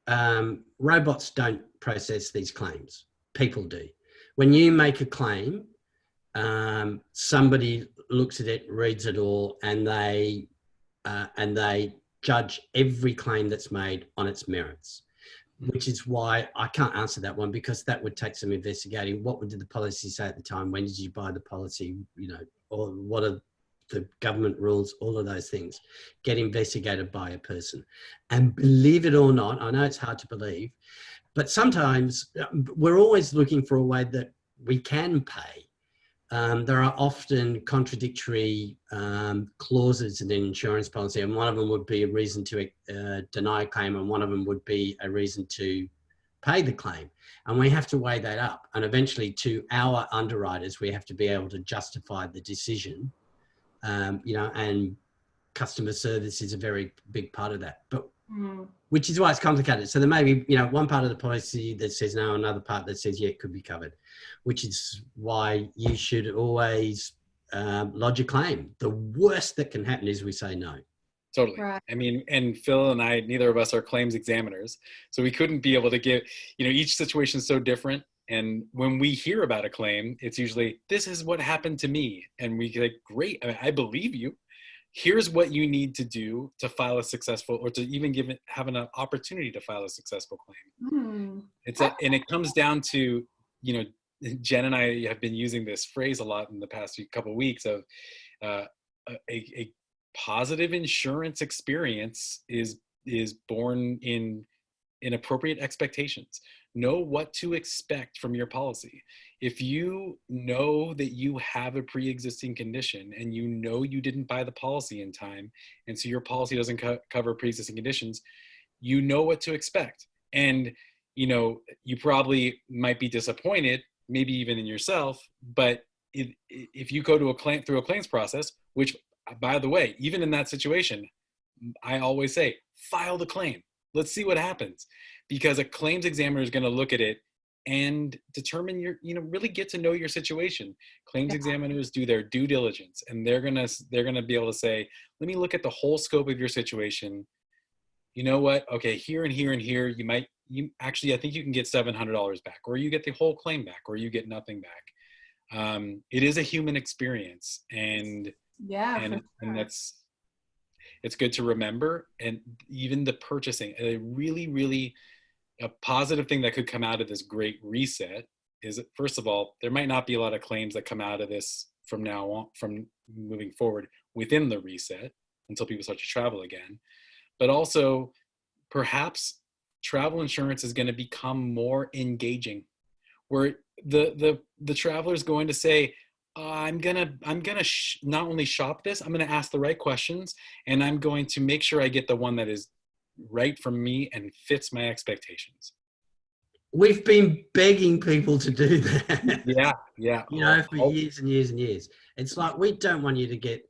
um, robots don't process these claims. People do. When you make a claim, um, somebody looks at it, reads it all, and they uh, and they judge every claim that's made on its merits. Which is why I can't answer that one because that would take some investigating. What did the policy say at the time? When did you buy the policy? You know, or what are the government rules, all of those things get investigated by a person. And believe it or not, I know it's hard to believe, but sometimes um, we're always looking for a way that we can pay. Um, there are often contradictory um, clauses in an insurance policy, and one of them would be a reason to uh, deny a claim, and one of them would be a reason to pay the claim. And we have to weigh that up. And eventually, to our underwriters, we have to be able to justify the decision um, you know, and customer service is a very big part of that. But Mm. which is why it's complicated. So there may be, you know, one part of the policy that says no, another part that says yeah, it could be covered, which is why you should always um, lodge a claim. The worst that can happen is we say no. Totally. Right. I mean, and Phil and I, neither of us are claims examiners, so we couldn't be able to give. You know, each situation is so different. And when we hear about a claim, it's usually this is what happened to me, and we like, great, I, mean, I believe you. Here's what you need to do to file a successful, or to even give it have an opportunity to file a successful claim. Hmm. It's a, and it comes down to you know, Jen and I have been using this phrase a lot in the past few couple of weeks of uh, a, a positive insurance experience is is born in in appropriate expectations know what to expect from your policy. If you know that you have a pre-existing condition and you know you didn't buy the policy in time and so your policy doesn't co- cover pre-existing conditions you know what to expect. And you know you probably might be disappointed maybe even in yourself but if, if you go to a claim through a claims process which by the way even in that situation i always say file the claim. Let's see what happens because a claims examiner is going to look at it and determine your you know really get to know your situation claims Yeah. examiners do their due diligence and they're going to they're going to be able to say let me look at the whole scope of your situation you know what okay here and here and here you might you actually i think you can get $700 back or you get the whole claim back or you get nothing back um, it is a human experience and Yeah. and sure. and that's it's good to remember. And even the purchasing a really really a positive thing that could come out of this great reset is first of all there might not be a lot of claims that come out of this from now on from moving forward within the reset until people start to travel again. But also perhaps travel insurance is going to become more engaging where the the the traveler is going to say i'm gonna i'm gonna sh- not only shop this i'm gonna ask the right questions and i'm going to make sure i get the one that is right for me and fits my expectations We've been begging people to do that. yeah yeah you know, for Oh, years and years and years. It's like we don't want you to get.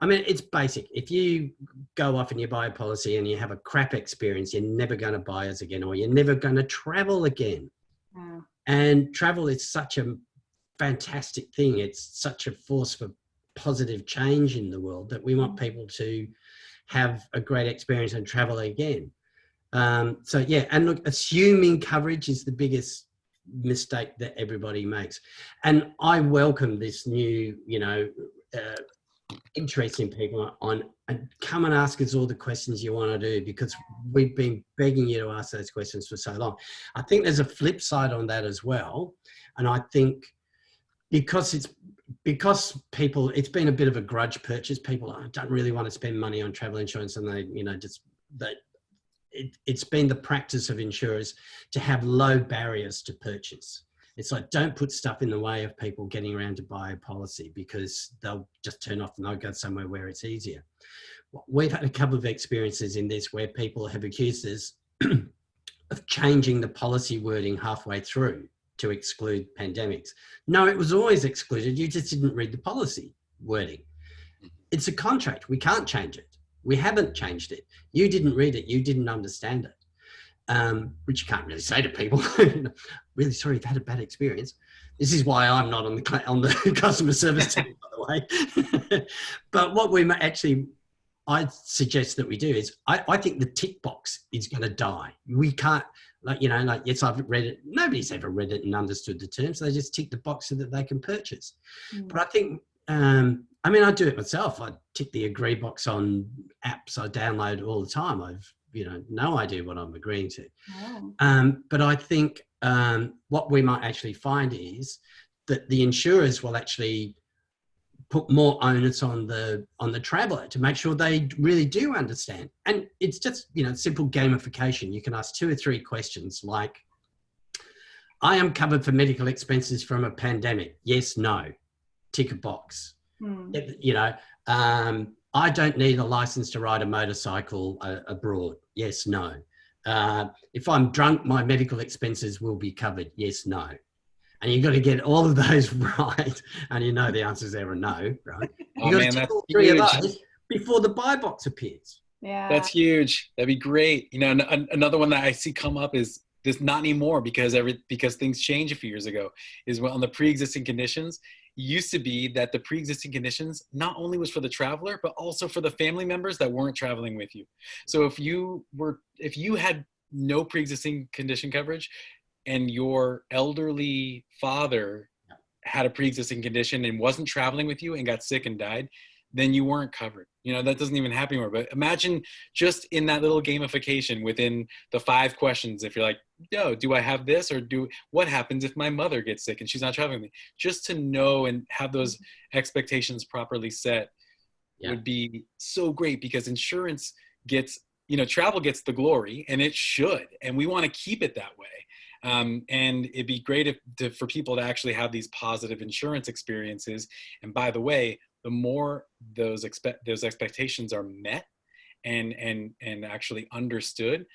I mean, it's basic. If you go off and you buy a policy and you have a crap experience, you're never going to buy us again, or you're never going to travel again. Yeah. And travel is such a fantastic thing. It's such a force for positive change in the world that we want people to have a great experience and travel again. Um, so yeah, and look, assuming coverage is the biggest mistake that everybody makes. And I welcome this new, you know, uh, interest in people on and come and ask us all the questions you want to do because we've been begging you to ask those questions for so long. I think there's a flip side on that as well. And I think because it's because people it's been a bit of a grudge purchase. People don't really want to spend money on travel insurance and they you know just that it, it's been the practice of insurers to have low barriers to purchase. It's like don't put stuff in the way of people getting around to buy a policy because they'll just turn off and they'll go somewhere where it's easier. We've had a couple of experiences in this where people have accused us of changing the policy wording halfway through to exclude pandemics. No, it was always excluded. You just didn't read the policy wording. It's a contract. We can't change it. We haven't changed it. You didn't read it. You didn't understand it. Um, which you can't really say to people. really sorry you've had a bad experience. This is why I'm not on the on the customer service team, by the way. but what we actually I suggest that we do is I, I think the tick box is going to die. We can't like you know like yes i've read it nobody's ever read it and understood the terms they just tick the box so that they can purchase mm. but i think um i mean i do it myself i tick the agree box on apps i download all the time i've you know no idea what i'm agreeing to oh. um but i think um what we might actually find is that the insurers will actually put more onus on the on the traveler to make sure they really do understand. And it's just you know simple gamification. You can ask two or three questions like i am covered for medical expenses from a pandemic. Yes no. Tick a box. Hmm. you know um, i don't need a license to ride a motorcycle uh, abroad. Yes no. Uh, if i'm drunk my medical expenses will be covered. Yes no and you've got to get all of those right. And you know the answers there are no, right? Oh, you've man, that's three huge. of those before the buy box appears. Yeah. That's huge. That'd be great. You know, an- another one that I see come up is this not anymore because every because things changed a few years ago is on the pre-existing conditions used to be that the pre-existing conditions not only was for the traveler but also for the family members that weren't traveling with you so if you were if you had no pre-existing condition coverage and your elderly father had a pre-existing condition and wasn't traveling with you and got sick and died, then you weren't covered. You know, that doesn't even happen anymore. But imagine just in that little gamification within the five questions, if you're like, yo, do I have this? Or do what happens if my mother gets sick and she's not traveling with me? Just to know and have those mm-hmm. expectations properly set yeah. would be so great because insurance gets, you know, travel gets the glory and it should. And we want to keep it that way. Um, and it'd be great if, to, for people to actually have these positive insurance experiences. And by the way, the more those expect those expectations are met and and and actually understood,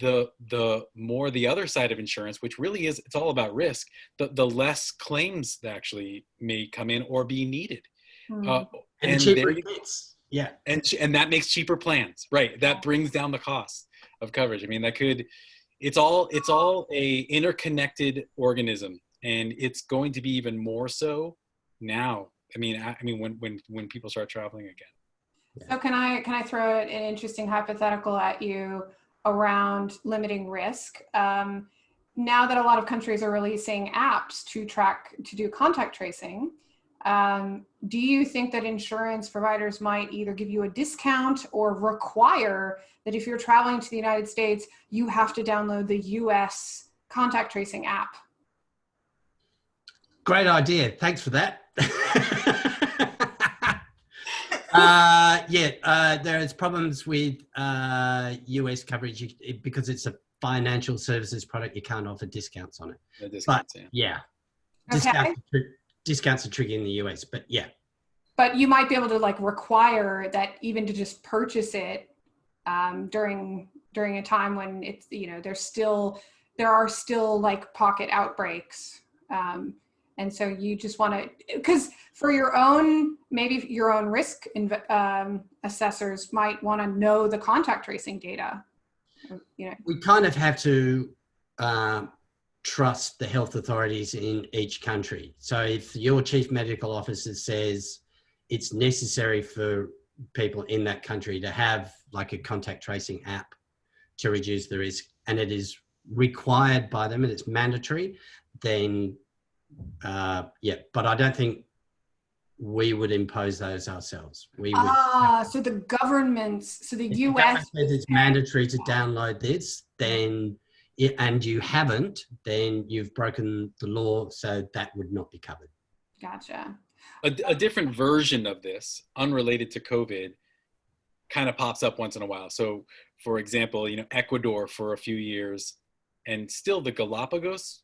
the the more the other side of insurance, which really is it's all about risk, the the less claims that actually may come in or be needed. Mm. Uh, and, and cheaper Yeah. And and that makes cheaper plans. Right. That brings down the cost of coverage. I mean, that could it's all it's all a interconnected organism and it's going to be even more so now. I mean i, I mean when when when people start traveling again. So can i can i throw an interesting hypothetical at you around limiting risk? Um, now that a lot of countries are releasing apps to track to do contact tracing um, do you think that insurance providers might either give you a discount or require that if you're traveling to the United States, you have to download the US contact tracing app? Great idea. Thanks for that. uh, yeah, uh, there's problems with uh, US coverage because it's a financial services product. You can't offer discounts on it. No discounts, but, yeah. yeah. Okay. Discounts, discounts are tricky in the US, but yeah. But you might be able to like require that even to just purchase it um, during during a time when it's you know there's still there are still like pocket outbreaks. Um, and so you just want to because for your own maybe your own risk um, assessors might want to know the contact tracing data you know we kind of have to um, trust the health authorities in each country. So if your chief medical officer says it's necessary for people in that country to have like a contact tracing app to reduce the risk and it is required by them and it's mandatory, then uh, yeah. But I don't think we would impose those ourselves. We would. Ah, so the governments, so the If the U.S. government says it's mandatory to download this, then and you haven't, then you've broken the law, so that would not be covered. Gotcha. a, a different version of this, unrelated to COVID, kind of pops up once in a while. So, for example, you know, Ecuador for a few years, and still the Galapagos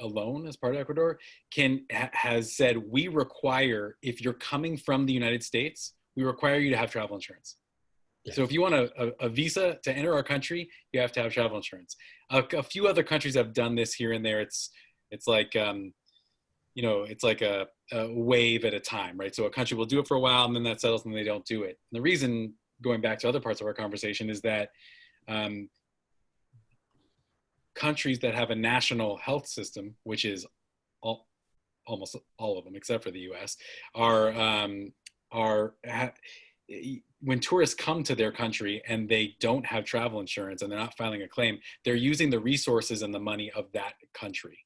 alone as part of Ecuador can ha, has said we require if you're coming from the United States, we require you to have travel insurance. So if you want a, a, a visa to enter our country, you have to have travel insurance. A, a few other countries have done this here and there. It's it's like um, you know, it's like a, a wave at a time, right? So a country will do it for a while and then that settles and they don't do it. And the reason, going back to other parts of our conversation, is that um, countries that have a national health system, which is all, almost all of them except for the U.S., are um, are when tourists come to their country and they don't have travel insurance and they're not filing a claim, they're using the resources and the money of that country,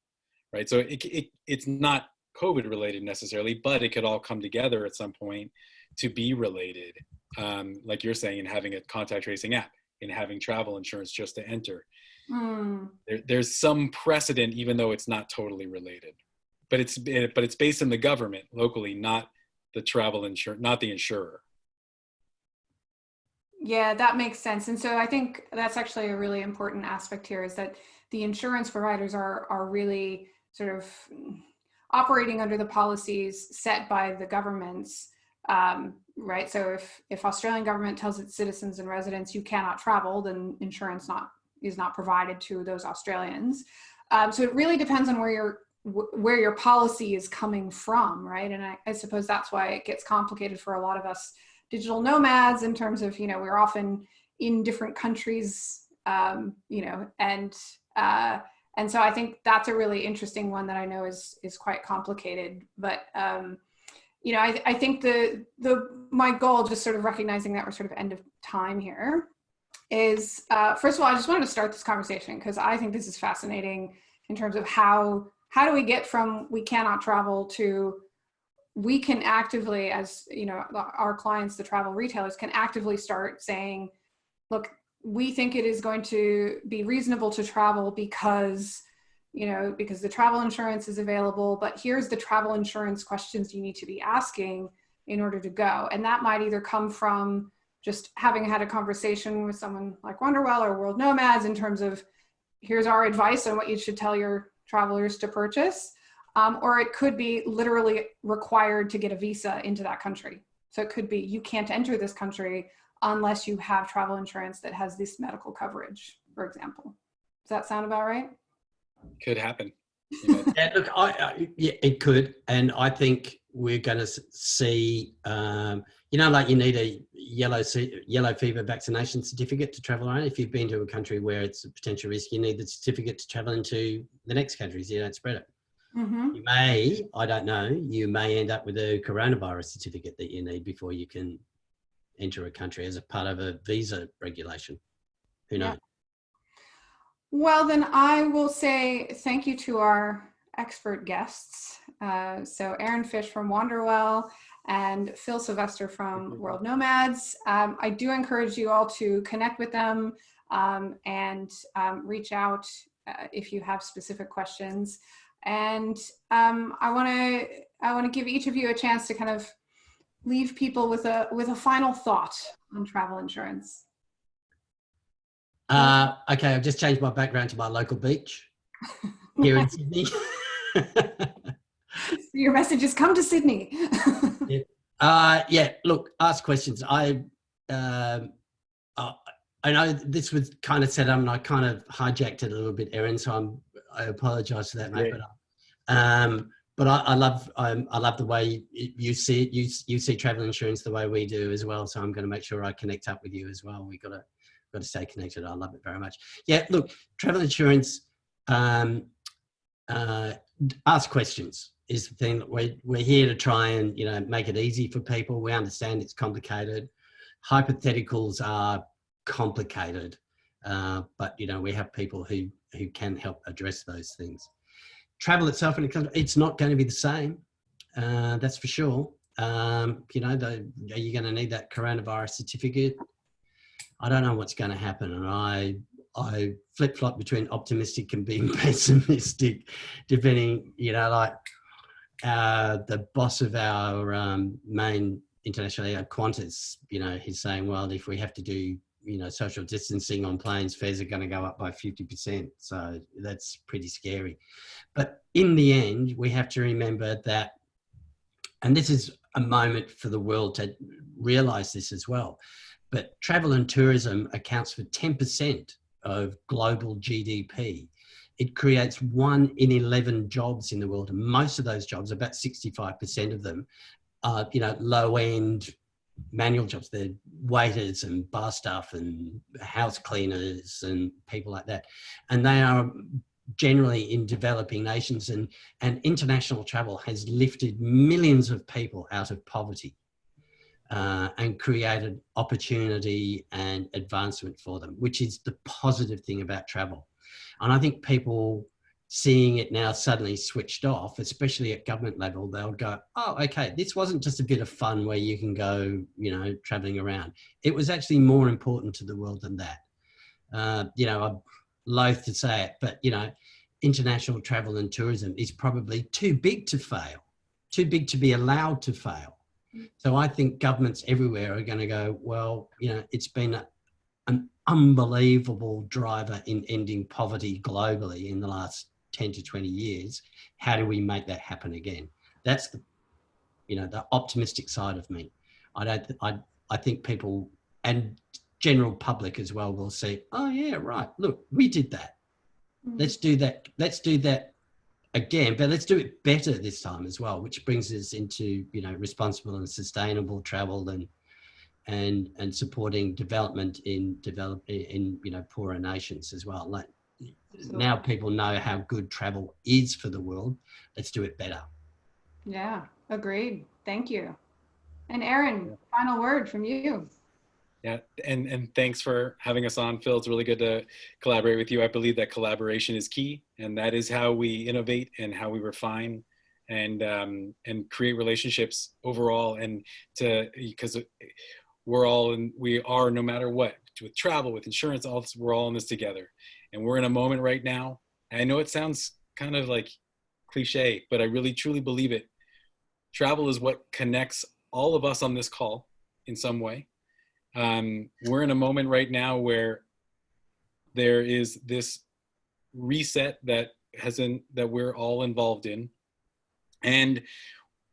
right? So it, it it's not COVID related necessarily, but it could all come together at some point to be related, um, like you're saying, in having a contact tracing app, in having travel insurance just to enter. Hmm. There, there's some precedent, even though it's not totally related, but it's but it's based in the government locally, not the travel insurance, not the insurer. Yeah, that makes sense. And so I think that's actually a really important aspect here is that the insurance providers are are really sort of operating under the policies set by the governments, um, right? So if if Australian government tells its citizens and residents you cannot travel, then insurance not is not provided to those Australians. Um, so it really depends on where your wh- where your policy is coming from, right? And I, I suppose that's why it gets complicated for a lot of us digital nomads in terms of you know we're often in different countries, um, you know, and uh, and so I think that's a really interesting one that I know is is quite complicated, but. Um, you know, I, I think the the my goal, just sort of recognizing that we're sort of end of time here, is uh, first of all, I just wanted to start this conversation because I think this is fascinating in terms of how how do we get from we cannot travel to we can actively, as you know, our clients, the travel retailers, can actively start saying, look, we think it is going to be reasonable to travel because you know because the travel insurance is available but here's the travel insurance questions you need to be asking in order to go. And that might either come from just having had a conversation with someone like Wanderwell or World Nomads in terms of here's our advice on what you should tell your travelers to purchase, um, or it could be literally required to get a visa into that country. So it could be you can't enter this country unless you have travel insurance that has this medical coverage, for example. Does that sound about right? Could happen. You know, Yeah, look, I, I, yeah, it could, and I think we're going to see, um, you know, like you need a yellow yellow fever vaccination certificate to travel around. If you've been to a country where it's a potential risk, you need the certificate to travel into the next countries. so you don't spread it. Mm-hmm. You may, I don't know, you may end up with a coronavirus certificate that you need before you can enter a country as a part of a visa regulation. Who Yeah. knows? Well, then I will say thank you to our expert guests. Uh, so Aaron Fish from Wanderwell and Phil Sylvester from World Nomads. Um, I do encourage you all to connect with them um, and um, reach out uh, if you have specific questions. And um, I want to I want to give each of you a chance to kind of leave people with a with a final thought on travel insurance. Uh, okay, I've just changed my background to my local beach here in Sydney. Your message is come to Sydney. uh, yeah, look, ask questions. I, um, uh, I know this was kind of set up and I kind of hijacked it a little bit, Aaron, so I'm, I apologize for that, mate. Yeah. But, um, but I, I love um, I love the way you, see you you see travel insurance the way we do as well. So I'm going to make sure I connect up with you as well. We got to got to stay connected. I love it very much. Yeah, look, travel insurance. Um, uh, ask questions is the thing that we're, we're here to try and you know make it easy for people we understand it's complicated hypotheticals are complicated Uh, but you know, we have people who who can help address those things. Travel itself in a country, it's not going to be the same. Uh, that's for sure. Um, you know, the, are you going to need that coronavirus certificate? I don't know what's going to happen, and I I flip flop between optimistic and being pessimistic, depending. You know, like uh, the boss of our um, main international Qantas, you know, he's saying, well, if we have to do you know social distancing on planes, fares are going to go up by fifty percent. So that's pretty scary. But in the end, we have to remember that, and this is a moment for the world to realize this as well. But travel and tourism accounts for 10% of global GDP. It creates one in 11 jobs in the world. And most of those jobs, about 65% of them, are, you know, low end manual jobs. They're waiters and bar staff and house cleaners and people like that. And they are generally in developing nations and, and international travel has lifted millions of people out of poverty uh, and created opportunity and advancement for them, which is the positive thing about travel. And I think people seeing it now suddenly switched off, especially at government level, they'll go, oh, okay, this wasn't just a bit of fun where you can go, you know, traveling around. It was actually more important to the world than that. Uh, you know, I'm loath to say it, but, you know, international travel and tourism is probably too big to fail, too big to be allowed to fail. So I think governments everywhere are going to go, well, you know, it's been a, an unbelievable driver in ending poverty globally in the last 10 to 20 years. How do we make that happen again? That's the, you know, the optimistic side of me. I don't, I, I think people and general public as well will say, oh yeah, right. Look, we did that. Mm. Let's do that. Let's do that again, but let's do it better this time as well, which brings us into, you know, responsible and sustainable travel and, and, and supporting development in develop in, you know, poorer nations as well. Like now people know how good travel is for the world. Let's do it better. Yeah, agreed. Thank you. And Aaron, final word from you. Yeah, and and thanks for having us on, Phil. It's really good to collaborate with you. I believe that collaboration is key, and that is how we innovate and how we refine and um, and create relationships overall. And to because we're all in, we are no matter what with travel, with insurance, all this, we're all in this together. And we're in a moment right now. I know it sounds kind of like cliche, but I really truly believe it. Travel is what connects all of us on this call in some way um, we're in a moment right now where there is this reset that hasn't that we're all involved in and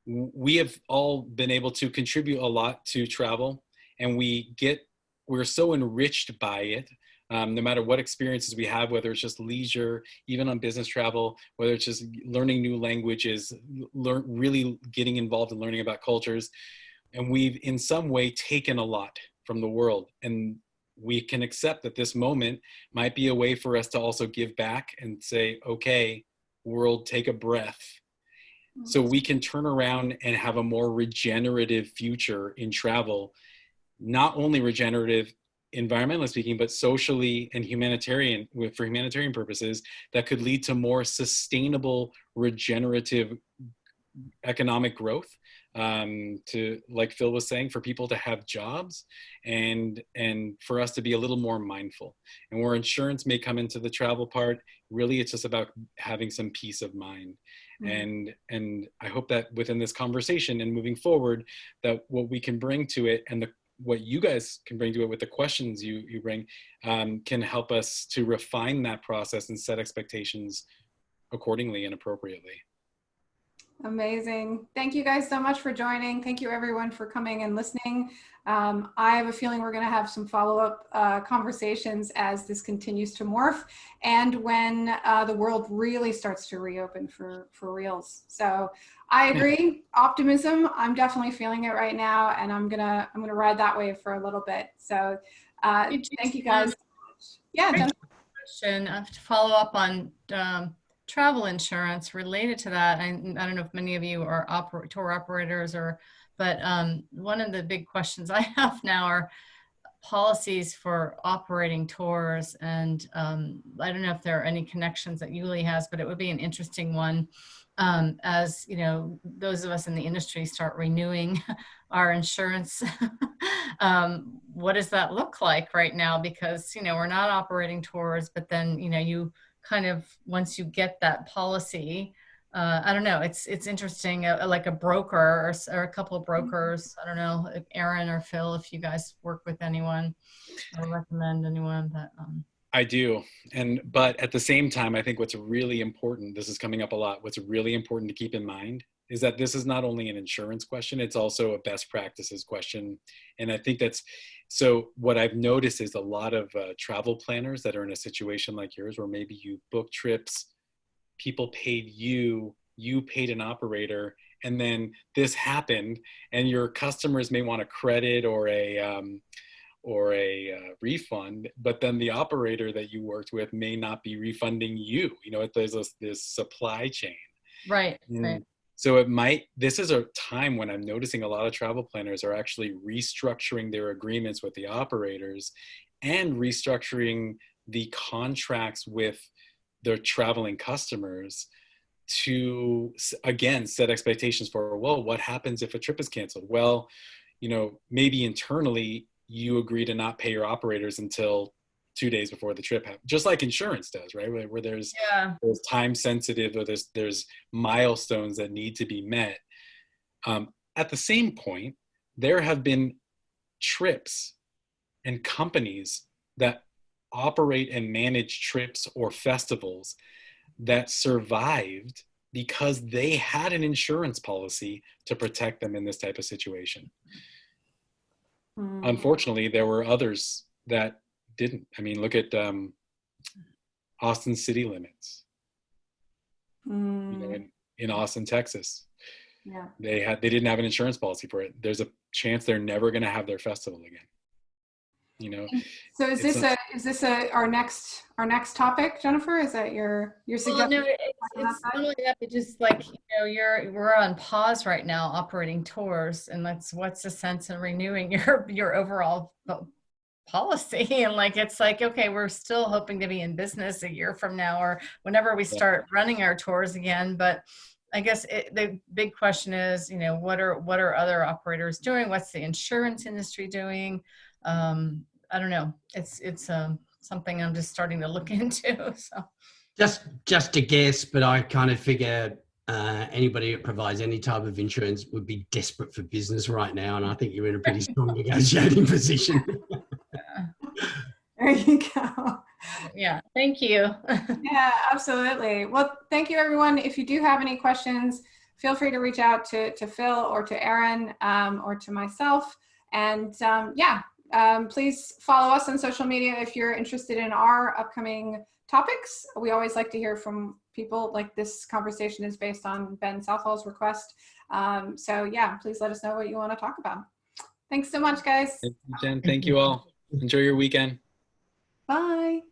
we have all been able to contribute a lot to travel and we get we're so enriched by it um, no matter what experiences we have whether it's just leisure even on business travel whether it's just learning new languages learn really getting involved in learning about cultures and we've in some way taken a lot from the world. And we can accept that this moment might be a way for us to also give back and say, okay, world, take a breath. So we can turn around and have a more regenerative future in travel, not only regenerative environmentally speaking, but socially and humanitarian for humanitarian purposes that could lead to more sustainable, regenerative economic growth um, to like Phil was saying, for people to have jobs and and for us to be a little more mindful. And where insurance may come into the travel part, really it's just about having some peace of mind. Mm-hmm. And and I hope that within this conversation and moving forward, that what we can bring to it and the what you guys can bring to it with the questions you you bring um, can help us to refine that process and set expectations accordingly and appropriately. Amazing. Thank you guys so much for joining. Thank you everyone for coming and listening. Um, I have a feeling we're going to have some follow-up uh, conversations as this continues to morph and when uh, the world really starts to reopen for, for reals. So I agree, optimism, I'm definitely feeling it right now and I'm going to I'm gonna ride that wave for a little bit. So uh, thank you guys. Yeah. Question uh, to follow up on um, travel insurance related to that. I, I don't know if many of you are oper tour operators or, but um, one of the big questions I have now are, policies for operating tours. And um, I don't know if there are any connections that Yuli has, but it would be an interesting one um, as, you know, those of us in the industry start renewing our insurance. um, what does that look like right now? Because, you know, we're not operating tours, but then, you know, you kind of, once you get that policy, uh, I don't know. It's it's interesting, uh, like a broker or, or a couple of brokers. I don't know, Aaron or Phil, if you guys work with anyone or recommend anyone that. Um, I do. And but at the same time, I think what's really important, this is coming up a lot, what's really important to keep in mind is that this is not only an insurance question, it's also a best practices question. And I think that's so what I've noticed is a lot of uh, travel planners that are in a situation like yours where maybe you book trips, people paid you, you paid an operator, and then this happened and your customers may want a credit or a um, or a uh, refund, but then the operator that you worked with may not be refunding you. You know, there's this, this supply chain. right, right. So it might, this is a time when I'm noticing a lot of travel planners are actually restructuring their agreements with the operators and restructuring the contracts with their traveling customers to, again, set expectations for, well, what happens if a trip is canceled? Well, you know, maybe internally you agree to not pay your operators until two days before the trip happens, just like insurance does, right? Where, where there's Yeah, there's time sensitive or there's there's milestones that need to be met. Um, at the same point, there have been trips and companies that operate and manage trips or festivals that survived because they had an insurance policy to protect them in this type of situation. Mm. Unfortunately, there were others that didn't. I mean, look at um, Austin City Limits. you know, Mm. in, in Austin, Texas. Yeah. They had they didn't have an insurance policy for it. There's a chance they're never going to have their festival again. You know, So is this not- a is this a our next our next topic, Jennifer? Is that your your well, suggestion? no, it's, it's that? not only that, but just like, you know, you're, we're on pause right now operating tours and that's, what's the sense in renewing your, your overall po- policy? And like, it's like, okay, we're still hoping to be in business a year from now or whenever we start running our tours again. But I guess it, the big question is, you know, what are, what are other operators doing? What's the insurance industry doing? Um, I don't know. It's, it's, um, something I'm just starting to look into, so. Just just a guess, but I kind of figure uh, anybody that provides any type of insurance would be desperate for business right now, and I think you're in a pretty strong negotiating position. There you go. Yeah, thank you. Yeah, absolutely. Well, thank you, everyone. If you do have any questions, feel free to reach out to, to Phil or to Aaron um, or to myself. And um, yeah, um, please follow us on social media if you're interested in our upcoming topics. We always like to hear from people like this conversation is based on Ben Southall's request. Um, so yeah, please let us know what you want to talk about. Thanks so much, guys. Thank you, Jen. Thank you all. Enjoy your weekend. Bye.